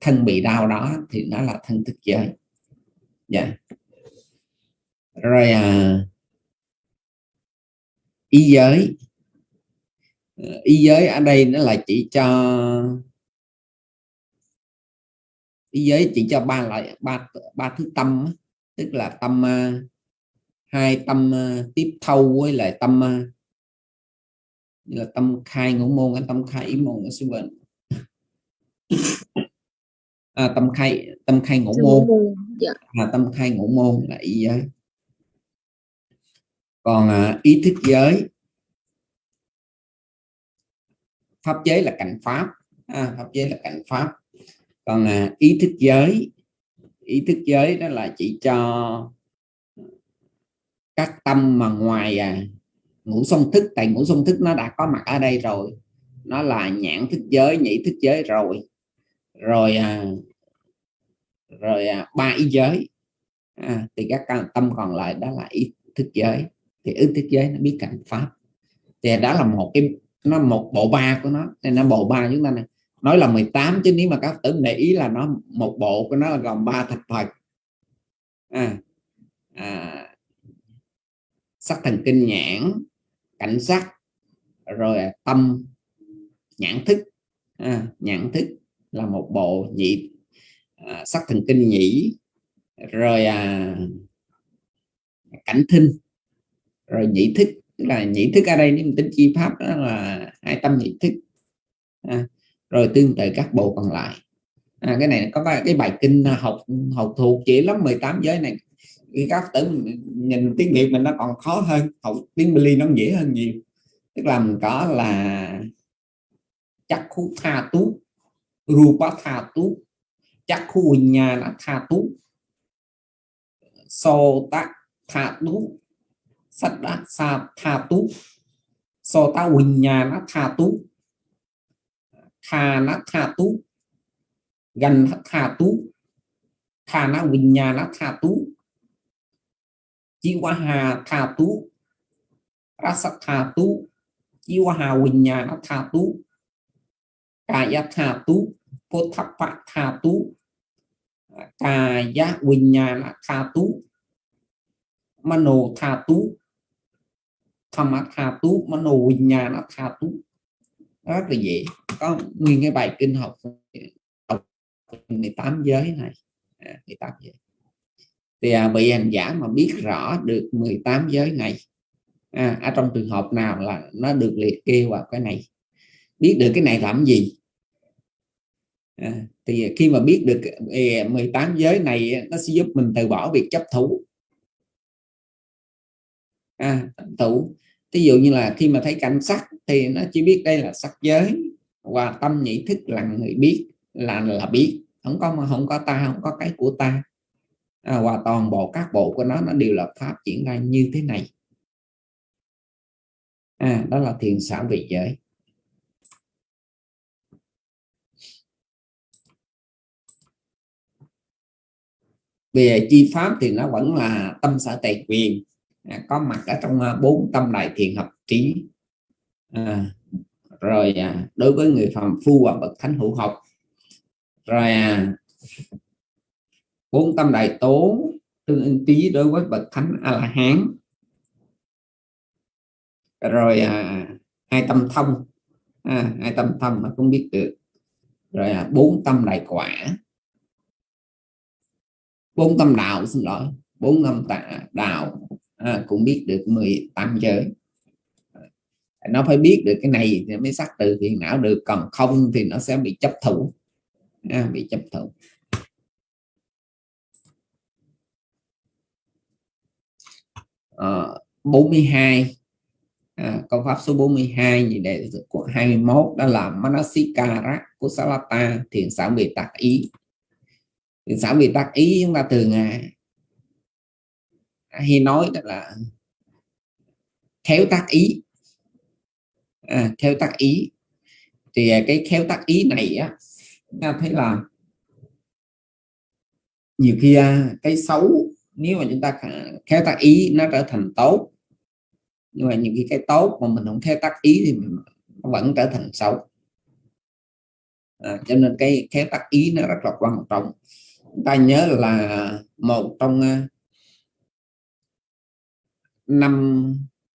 thân bị đau đó thì nó là thân thức giới dạ yeah. rồi à, ý giới ý giới ở đây nó là chỉ cho ý giới chỉ cho ba loại ba ba thứ tâm tức là tâm à, hai tâm uh, tiếp thâu với lại tâm uh, là tâm khai ngũ môn cái tâm khai ý môn ở xung quanh. À, tâm khai tâm khai ngũ môn. dạ. à, tâm khai ngũ môn là ý giới. Còn à, ý thức giới pháp giới là cảnh pháp. À, pháp giới là cảnh pháp. Còn à, ý thức giới ý thức giới đó là chỉ cho các tâm mà ngoài à, ngũ song thức tại ngũ song thức nó đã có mặt ở đây rồi. Nó là nhãn thức giới nhị thức giới rồi. Rồi à, rồi à, ba ý giới. À, thì các tâm còn lại đó là ý thức giới. Thì ý thức giới nó biết cảnh pháp. Thì đó là một cái nó một bộ ba của nó. Nên nó bộ ba chúng ta này nói là 18 chứ nếu mà các tử để ý là nó một bộ của nó là gồm ba thập phật à, à, sắc thần kinh nhãn cảnh sắc rồi tâm nhãn thức. À, nhãn thức là một bộ nhị à, sắc thần kinh nhĩ rồi à, cảnh thinh. Rồi nhị thức là nhị thức ở đây nếu tính chi pháp đó là hai tâm nhị thức. À, rồi tương tự các bộ còn lại. À, cái này có cái bài kinh học học thuộc chỉ lắm 18 giới này khi các tử nhìn tiếng việt mình nó còn khó hơn học tiếng Bali nó dễ hơn nhiều. Tức là mình có là chắc khu tha tú, rupa tha tú chắc khu nhà là tha tú so tác tha tú sắt đá sa tha tú so ta nhà nó tha tú tha nó tha tú gần tha tú tha nó nhà nó tha tú chi qua tha tú rasa tha tú chi qua hà tha tú kaya tha tú pothappa tha tú kaya vinyana tha tú mano tha tú tham tha tú mano vinyana tha tú rất là dễ. Có nguyên cái bài kinh học. Học 18 giới này. À, 18 giới thì à, vị hành giả mà biết rõ được 18 giới này à, ở trong trường hợp nào là nó được liệt kê vào cái này? Biết được cái này làm gì? À, thì khi mà biết được à, 18 giới này à, nó sẽ giúp mình từ bỏ việc chấp thủ. À, thủ. Ví dụ như là khi mà thấy cảnh sắc thì nó chỉ biết đây là sắc giới và tâm nhị thức là người biết là là biết. Không có mà không có ta không có cái của ta à, và toàn bộ các bộ của nó nó đều là pháp diễn ra như thế này. À, đó là thiền xảo vị giới. Về chi pháp thì nó vẫn là tâm sở tài quyền. À, có mặt ở trong à, bốn tâm đại thiền hợp trí. À, rồi à, đối với người phàm phu và bậc thánh hữu học. Rồi à, bốn tâm đại tố tương ứng trí đối với bậc thánh a la hán rồi à, hai tâm thông. À, hai tâm thông mà cũng biết được. Rồi à, bốn tâm đại quả. Bốn tâm đạo xin lỗi. Bốn tâm tạ đạo. À, cũng biết được 18 giới. Nó phải biết được cái này thì mới sắc từ. Phiền não được còn không thì nó sẽ bị chấp thủ. À, bị chấp thủ. Ờ, à, 42 à, câu pháp số 42 gì đề của 21 đó là Manasikara Kusalata thiền xảo bị tác ý. Thiền xảo bị tác ý chúng ta thường à, hay nói đó là khéo tác ý. À, khéo tác ý. Thì à, cái khéo tác ý này á ta thấy là nhiều khi à, cái xấu nếu mà chúng ta khéo tác ý nó trở thành tốt. Nhưng mà những cái cái tốt mà mình không khéo tác ý thì mình vẫn trở thành xấu. À, cho nên cái khéo tác ý nó rất là quan trọng. Ta nhớ là một trong à, năm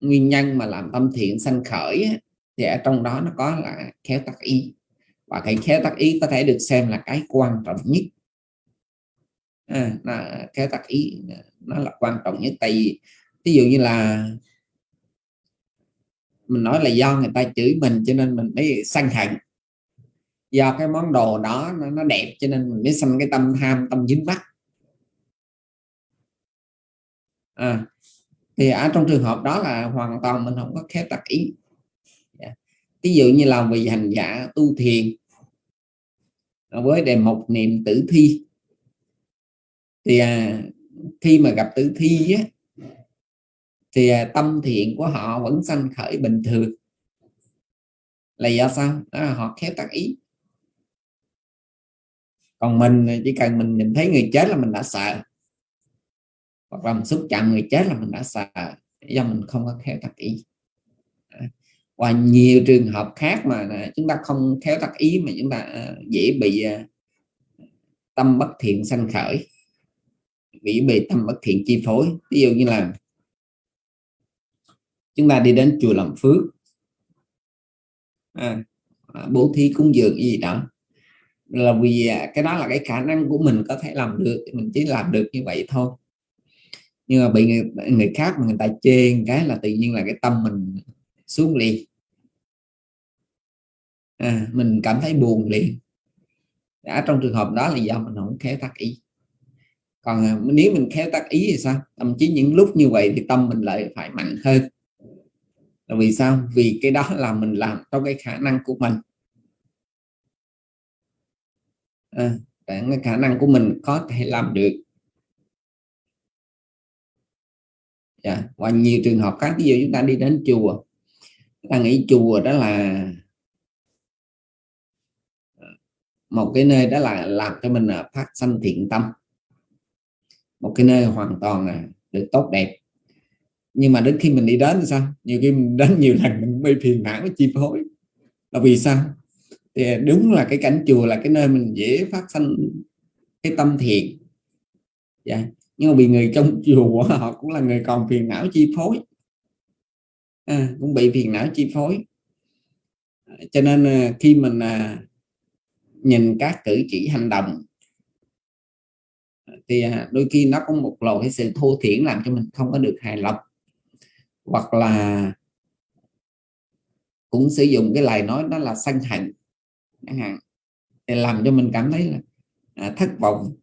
nguyên nhân mà làm tâm thiện sanh khởi thì ở trong đó nó có là khéo tác ý. Và cái khéo tác ý có thể được xem là cái quan trọng nhất à, là theo tác ý nó là quan trọng nhất. Tại vì ví dụ như là mình nói là do người ta chửi mình cho nên mình mới sân hận. Do cái món đồ đó nó, nó đẹp cho nên mình mới sanh cái tâm tham tâm dính mắt à, ờ, thì ở trong trường hợp đó là hoàn toàn mình không có khéo tác ý. Dạ. Ví dụ như là vị hành giả tu thiền à, với đề mục niệm tử thi thì à, khi mà gặp tử thi á, thì à, tâm thiện của họ vẫn sanh khởi bình thường. Là do sao? Đó là họ khéo tác ý. Còn mình chỉ cần mình nhìn thấy người chết là mình đã sợ. Hoặc là mình xúc chạm người chết là mình đã sợ. Do mình không có khéo tác ý. À, và nhiều trường hợp khác mà à, chúng ta không khéo tác ý mà chúng ta à, dễ bị tâm bất thiện sanh khởi bị bị tâm bất thiện chi phối. Ví dụ như là chúng ta đi đến chùa làm phước. À, à bố thí cúng dường gì đó. Là vì à, cái đó là cái khả năng của mình có thể làm được mình chỉ làm được như vậy thôi. Nhưng mà bị người, người khác mà người ta chê cái là tự nhiên là cái tâm mình xuống liền. À, mình cảm thấy buồn liền. Đã trong trường hợp đó là do mình không khéo tác ý còn ờ, nếu mình khéo tác ý thì sao? Thậm chí những lúc như vậy thì tâm mình lại phải mạnh hơn. Là vì sao? Vì cái đó là mình làm trong cái khả năng của mình. À, cái khả năng của mình có thể làm được. Yeah. Dạ, và nhiều trường hợp khác ví dụ chúng ta đi đến chùa ta nghĩ chùa đó là ờ, một cái nơi đó là làm cho mình phát sanh thiện tâm một cái nơi hoàn toàn là được tốt đẹp. Nhưng mà đến khi mình đi đến thì sao? Nhiều khi mình đến nhiều lần mình bị phiền não chi phối. Là vì sao? Thì đúng là cái cảnh chùa là cái nơi mình dễ phát sinh cái tâm thiện. Dạ. nhưng mà bị người trong chùa họ cũng là người còn phiền não chi phối. À, cũng bị phiền não chi phối. Cho nên à, khi mình à, nhìn các cử chỉ hành động thì à, đôi khi nó có một loại cái sự thô thiển làm cho mình không có được hài lòng. Hoặc là cũng sử dụng cái lời nói đó là sân hận chẳng hạn để làm cho mình cảm thấy là à, thất vọng.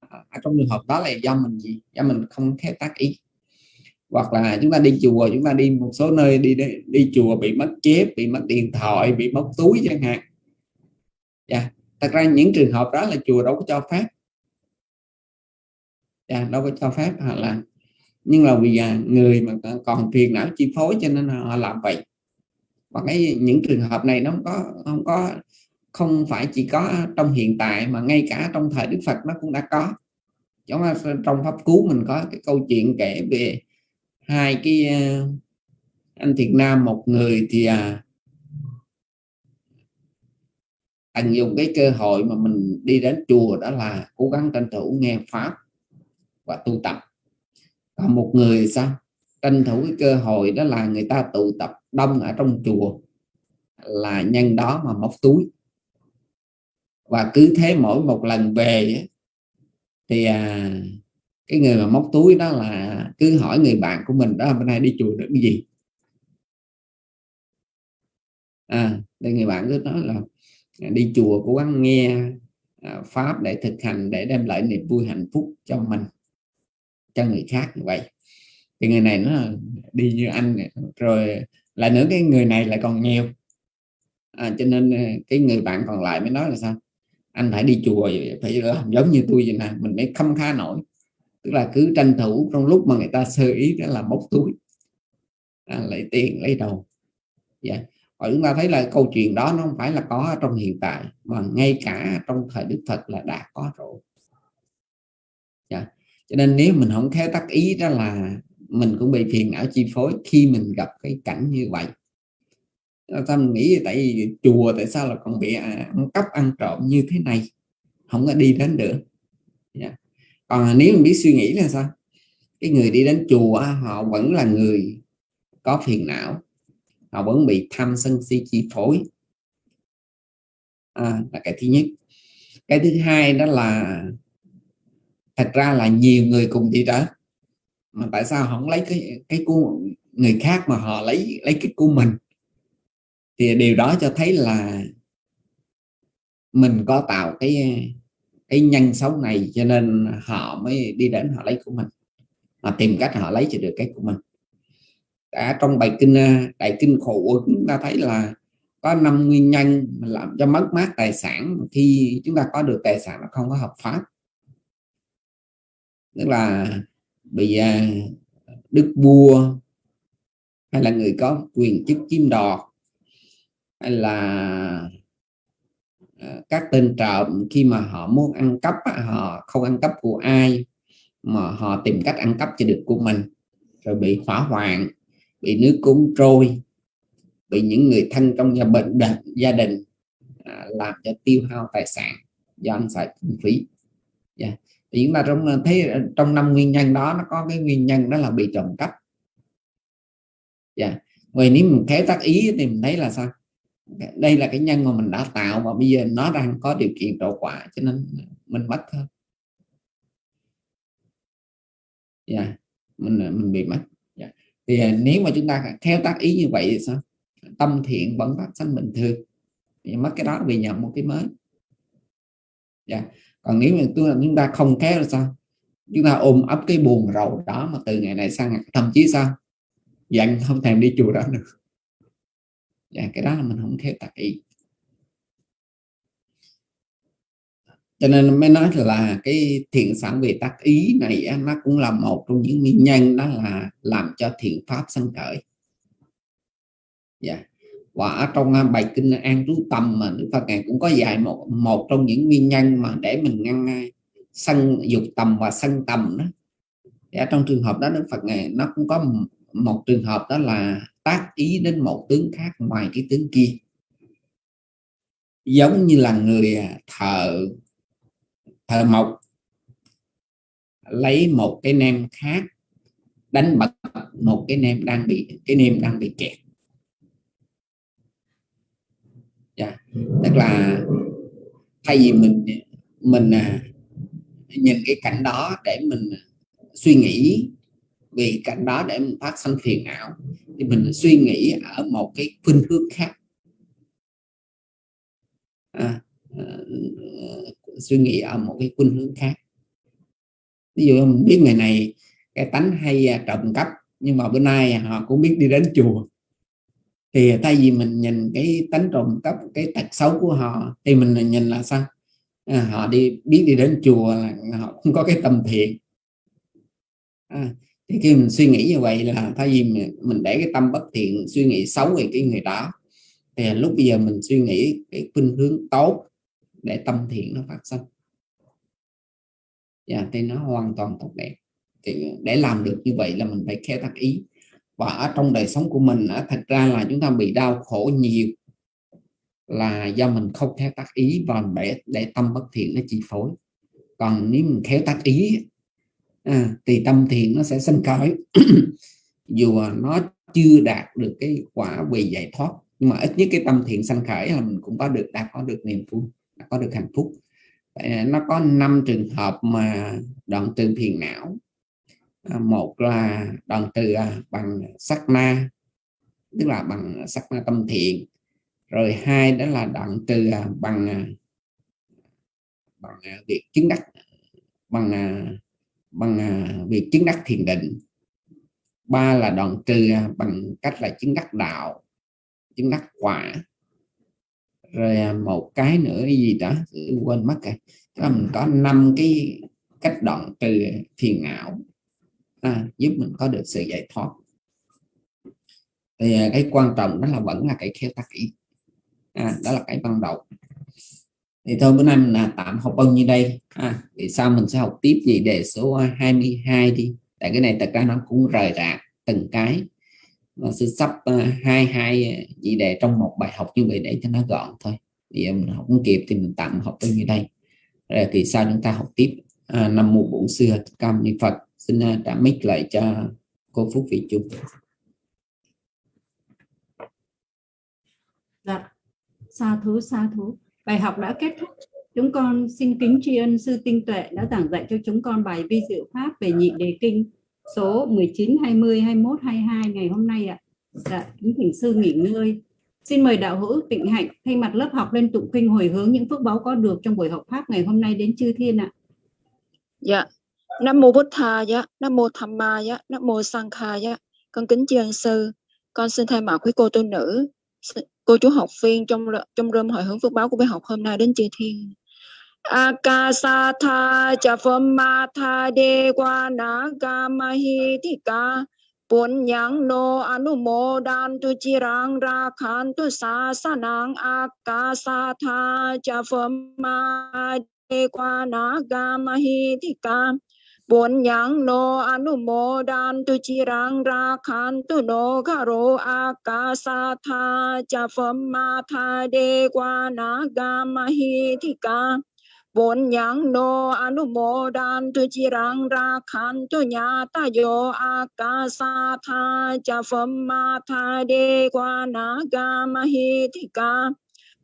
Ở à, trong trường hợp đó là do mình gì? Do mình không khéo tác ý. Hoặc là chúng ta đi chùa chúng ta đi một số nơi đi đi, đi chùa bị mất chép bị mất điện thoại bị mất túi chẳng hạn. Yeah. Thật ra những trường hợp đó là chùa đâu có cho phép à, đâu có cho phép họ làm. Nhưng là vì à, người mà còn phiền não chi phối cho nên họ làm vậy. Và cái những trường hợp này nó không có không có không phải chỉ có trong hiện tại mà ngay cả trong thời Đức Phật nó cũng đã có. Giống như trong pháp cứu mình có cái câu chuyện kể về hai cái à, anh Việt Nam một người thì à, anh dùng cái cơ hội mà mình đi đến chùa đó là cố gắng tranh thủ nghe pháp và tu tập. Còn một người sao? Tranh thủ cái cơ hội đó là người ta tụ tập đông ở trong chùa. Là nhân đó mà móc túi. Và cứ thế mỗi một lần về thì à, cái người mà móc túi đó là cứ hỏi người bạn của mình đó hôm nay đi chùa được cái gì? À đây người bạn cứ nói là à, đi chùa cố gắng nghe à, pháp để thực hành để đem lại niềm vui hạnh phúc cho mình cho người khác như vậy. Thì người này nó đi như anh rồi lại nữa cái người này lại còn nghèo. À, cho nên ờ, cái người bạn còn lại mới nói là sao? Anh phải đi chùa phải làm giống như tôi vậy nè mình mới không khá nổi. Tức là cứ tranh thủ trong lúc mà người ta sơ ý đó là móc túi. À, lấy tiền lấy đầu yeah. Dạ. Và chúng ta thấy là câu chuyện đó nó không phải là có trong hiện tại mà ngay cả trong thời Đức Phật là đã có rồi. Yeah. Cho nên nếu mình không khéo tác ý đó là mình cũng bị phiền não chi phối khi mình gặp cái cảnh như vậy. Sao mình nghĩ tại vì chùa tại sao là còn bị à, ăn cắp ăn trộm như thế này? Không có đi đến được. Yeah. Còn nếu mình biết suy nghĩ là sao? Cái người đi đến chùa họ vẫn là người có phiền não. Họ vẫn bị tham sân si chi phối. À, là cái thứ nhất. Cái thứ hai đó là thật ra là nhiều người cùng đi đó. Mà tại sao không lấy cái cái của người khác mà họ lấy lấy cái của mình? Thì điều đó cho thấy là mình có tạo cái cái nhân xấu này cho nên họ mới đi đến họ lấy của mình. Họ tìm cách họ lấy cho được cái của mình. Cả trong bài kinh ờ, đại kinh khổ chúng ta thấy là có năm nguyên nhân làm cho mất mát tài sản. Khi chúng ta có được tài sản nó không có hợp pháp tức là bị à, đức vua hay là người có quyền chức chiếm đoạt hay là à, các tên trộm khi mà họ muốn ăn cắp họ không ăn cắp của ai mà họ tìm cách ăn cắp cho được của mình rồi bị hỏa hoạn, bị nước cuốn trôi, bị những người thân trong gia bệnh gia đình à, làm cho tiêu hao tài sản do ăn xài kinh phí yeah. Thì chúng ta trong thấy trong năm nguyên nhân đó, nó có cái nguyên nhân đó là bị trộm cắp yeah. Dạ. vậy nếu mình khéo tác ý thì mình thấy là sao đây là cái nhân mà mình đã tạo và bây giờ nó đang có điều kiện trổ quả, cho nên mình mất thôi yeah. Dạ. mình mình bị mất yeah. thì à, nếu mà chúng ta theo tác ý như vậy thì sao tâm thiện vẫn phát sinh bình thường thì mất cái đó vì nhận một cái mới yeah còn nếu mà chúng ta không khéo là sao? Chúng ta ôm ấp cái buồn rầu đó mà từ ngày này sang ngày thậm chí sao? Dặn không thèm đi chùa đó nữa. Dạ, cái đó là mình không khéo tạc ý. Cho nên mới nói là cái thiện sản về tác ý này nó cũng là một trong những nguyên nhân đó là làm cho thiện pháp sanh khởi. Dạ và ở trong à, bài kinh an trú tâm mà Đức Phật ngài cũng có dạy một một trong những nguyên nhân mà để mình ngăn à, sân dục tầm và sân tầm đó. Thì ở trong trường hợp đó Đức Phật ngài, nó cũng có một trường hợp đó là tác ý đến một tướng khác ngoài cái tướng kia. Giống như là người à, thợ thợ mộc, lấy một cái nem khác, đánh bật một cái nem đang bị, cái nem đang bị kẹt. Yeah. Dạ. tức là thay vì mình mình à, nhìn cái cảnh đó để mình suy nghĩ vì cảnh đó để mình phát sinh phiền não thì mình suy nghĩ ở một cái khuynh hướng khác à, ờ, suy nghĩ ở một cái khuynh hướng khác ví dụ mình biết ngày này cái tánh hay à, trộm cắp nhưng mà bữa nay họ cũng biết đi đến chùa thì thay vì mình nhìn cái tánh trộm cắp cái tật xấu của họ thì mình nhìn là sao? À, họ đi biết đi đến chùa là họ không có cái tâm thiện. À, thì khi mình suy nghĩ như vậy là thay vì mình, mình để cái tâm bất thiện suy nghĩ xấu về cái người đó thì lúc bây giờ mình suy nghĩ cái khuynh hướng tốt để tâm thiện nó phát sinh. Dạ, thì nó hoàn toàn tốt đẹp. Thì để làm được như vậy là mình phải khéo tác ý và ở trong đời sống của mình thật ra là chúng ta bị đau khổ nhiều là do mình không khéo tác ý và để để tâm bất thiện nó chi phối. Còn nếu mình khéo tác ý à, thì tâm thiện nó sẽ sinh khởi. Dù nó chưa đạt được cái quả về giải thoát nhưng mà ít nhất cái tâm thiện sanh khởi là mình cũng có được đã có được niềm vui đã có được hạnh phúc. Nó có năm trường hợp mà đoạn từ thiền não À, một là đoạn từ à, bằng sắc na tức là bằng sắc na tâm thiện. Rồi hai đó là đoạn từ à, bằng bằng việc chứng đắc, bằng bằng việc chứng đắc thiền định. Ba là đoạn trừ bằng cách là chứng đắc đạo, chứng đắc quả. Rồi một cái nữa gì đó quên mất rồi. Là mình có năm cái cách đoạn trừ thiền não à, giúp mình có được sự giải thoát. Thì à, cái quan trọng đó là vẫn là cái khéo tác ý. À, đó là cái ban đầu. Thì thôi bữa nay mình là tạm học bao nhiêu đây. À, thì sau mình sẽ học tiếp gì đề số 22 đi. Tại cái này thật ra nó cũng rời rạc từng cái. Và sẽ sắp uh, hai hai à, chỉ đề trong một bài học như vậy để cho nó gọn thôi. Thì mình học không kịp thì mình tạm học bao nhiêu đây. Rồi thì sau chúng ta học tiếp. À, năm mùa bổn xưa cam ni phật xin uh, trả mic lại cho cô phúc vị chung dạ sa thú sa thú Bài học đã kết thúc. Chúng con xin kính tri ân sư tinh tuệ đã giảng dạy cho chúng con bài vi diệu pháp về nhị đề kinh số 19, 20, 21, 22 ngày hôm nay ạ. Dạ, kính thỉnh sư nghỉ ngơi. Xin mời đạo hữu tịnh hạnh thay mặt lớp học lên tụng kinh hồi hướng những phước báo có được trong buổi học pháp ngày hôm nay đến chư thiên ạ. Dạ. Nam mô Bụt Tha dạ, Nam mô Tham Ma dạ, Nam mô Sang Kha dạ. Con kính tri ân sư. Con xin thay mặt quý cô tu nữ cô chú học viên trong trong rơm hội hướng phước báo của bài học hôm nay đến chư thiên Akasatha Chafamata Dewana Mahitika Punyang no anumodan tu chirang rakhan tu sasanang akasatha chafama Bốn nhang no anumodan tu chi rang ra khan tu sa karo akasa tha cha phom ma de qua na ga ma hi thi ca bốn nhang no anu mô đan tu chi rang ra khan tu nya ta yo akasa tha. Cha phẩm ma tha de qua na ga ma hi thi ca bốn nhang no anumodan tu chi rang ra khan tu pa ni no akasa tha. Cha phẩm ma tha de qua na ga ma hi thi ca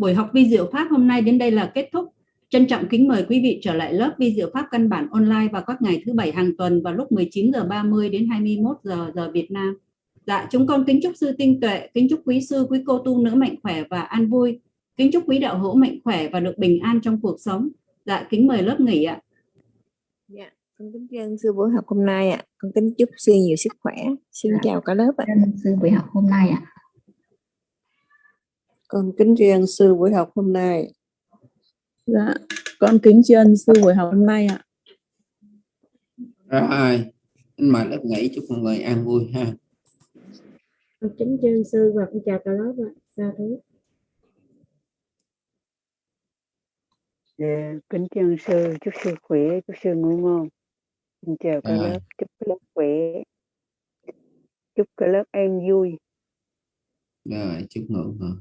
Buổi học vi diệu pháp hôm nay đến đây là kết thúc. Trân trọng kính mời quý vị trở lại lớp vi diệu pháp căn bản online vào các ngày thứ bảy hàng tuần vào lúc 19 giờ 30 đến 21 giờ giờ Việt Nam. Dạ, chúng con kính chúc sư tinh tuệ, kính chúc quý sư, quý cô tu nữ mạnh khỏe và an vui. Kính chúc quý đạo hữu mạnh khỏe và được bình an trong cuộc sống. Dạ, kính mời lớp nghỉ ạ. Dạ, con kính tri ân sư buổi học hôm nay ạ. Con kính chúc sư nhiều sức khỏe. Xin Dạ. chào cả lớp ạ. Ơn sư buổi học hôm nay ạ. Con kính tri ân sư buổi học hôm nay. Dạ, con kính tri ân sư buổi học hôm nay ạ. rồi anh mời lớp nghỉ chúc mọi người an vui ha Con kính tri ân sư và con chào cả lớp ạ. Sa thú. Dạ, kính tri ân sư, chúc sư khỏe, chúc sư ngủ ngon. Xin chào cả Rồi. lớp, chúc cả lớp khỏe. Chúc cả lớp an vui. rồi chúc ngủ ngon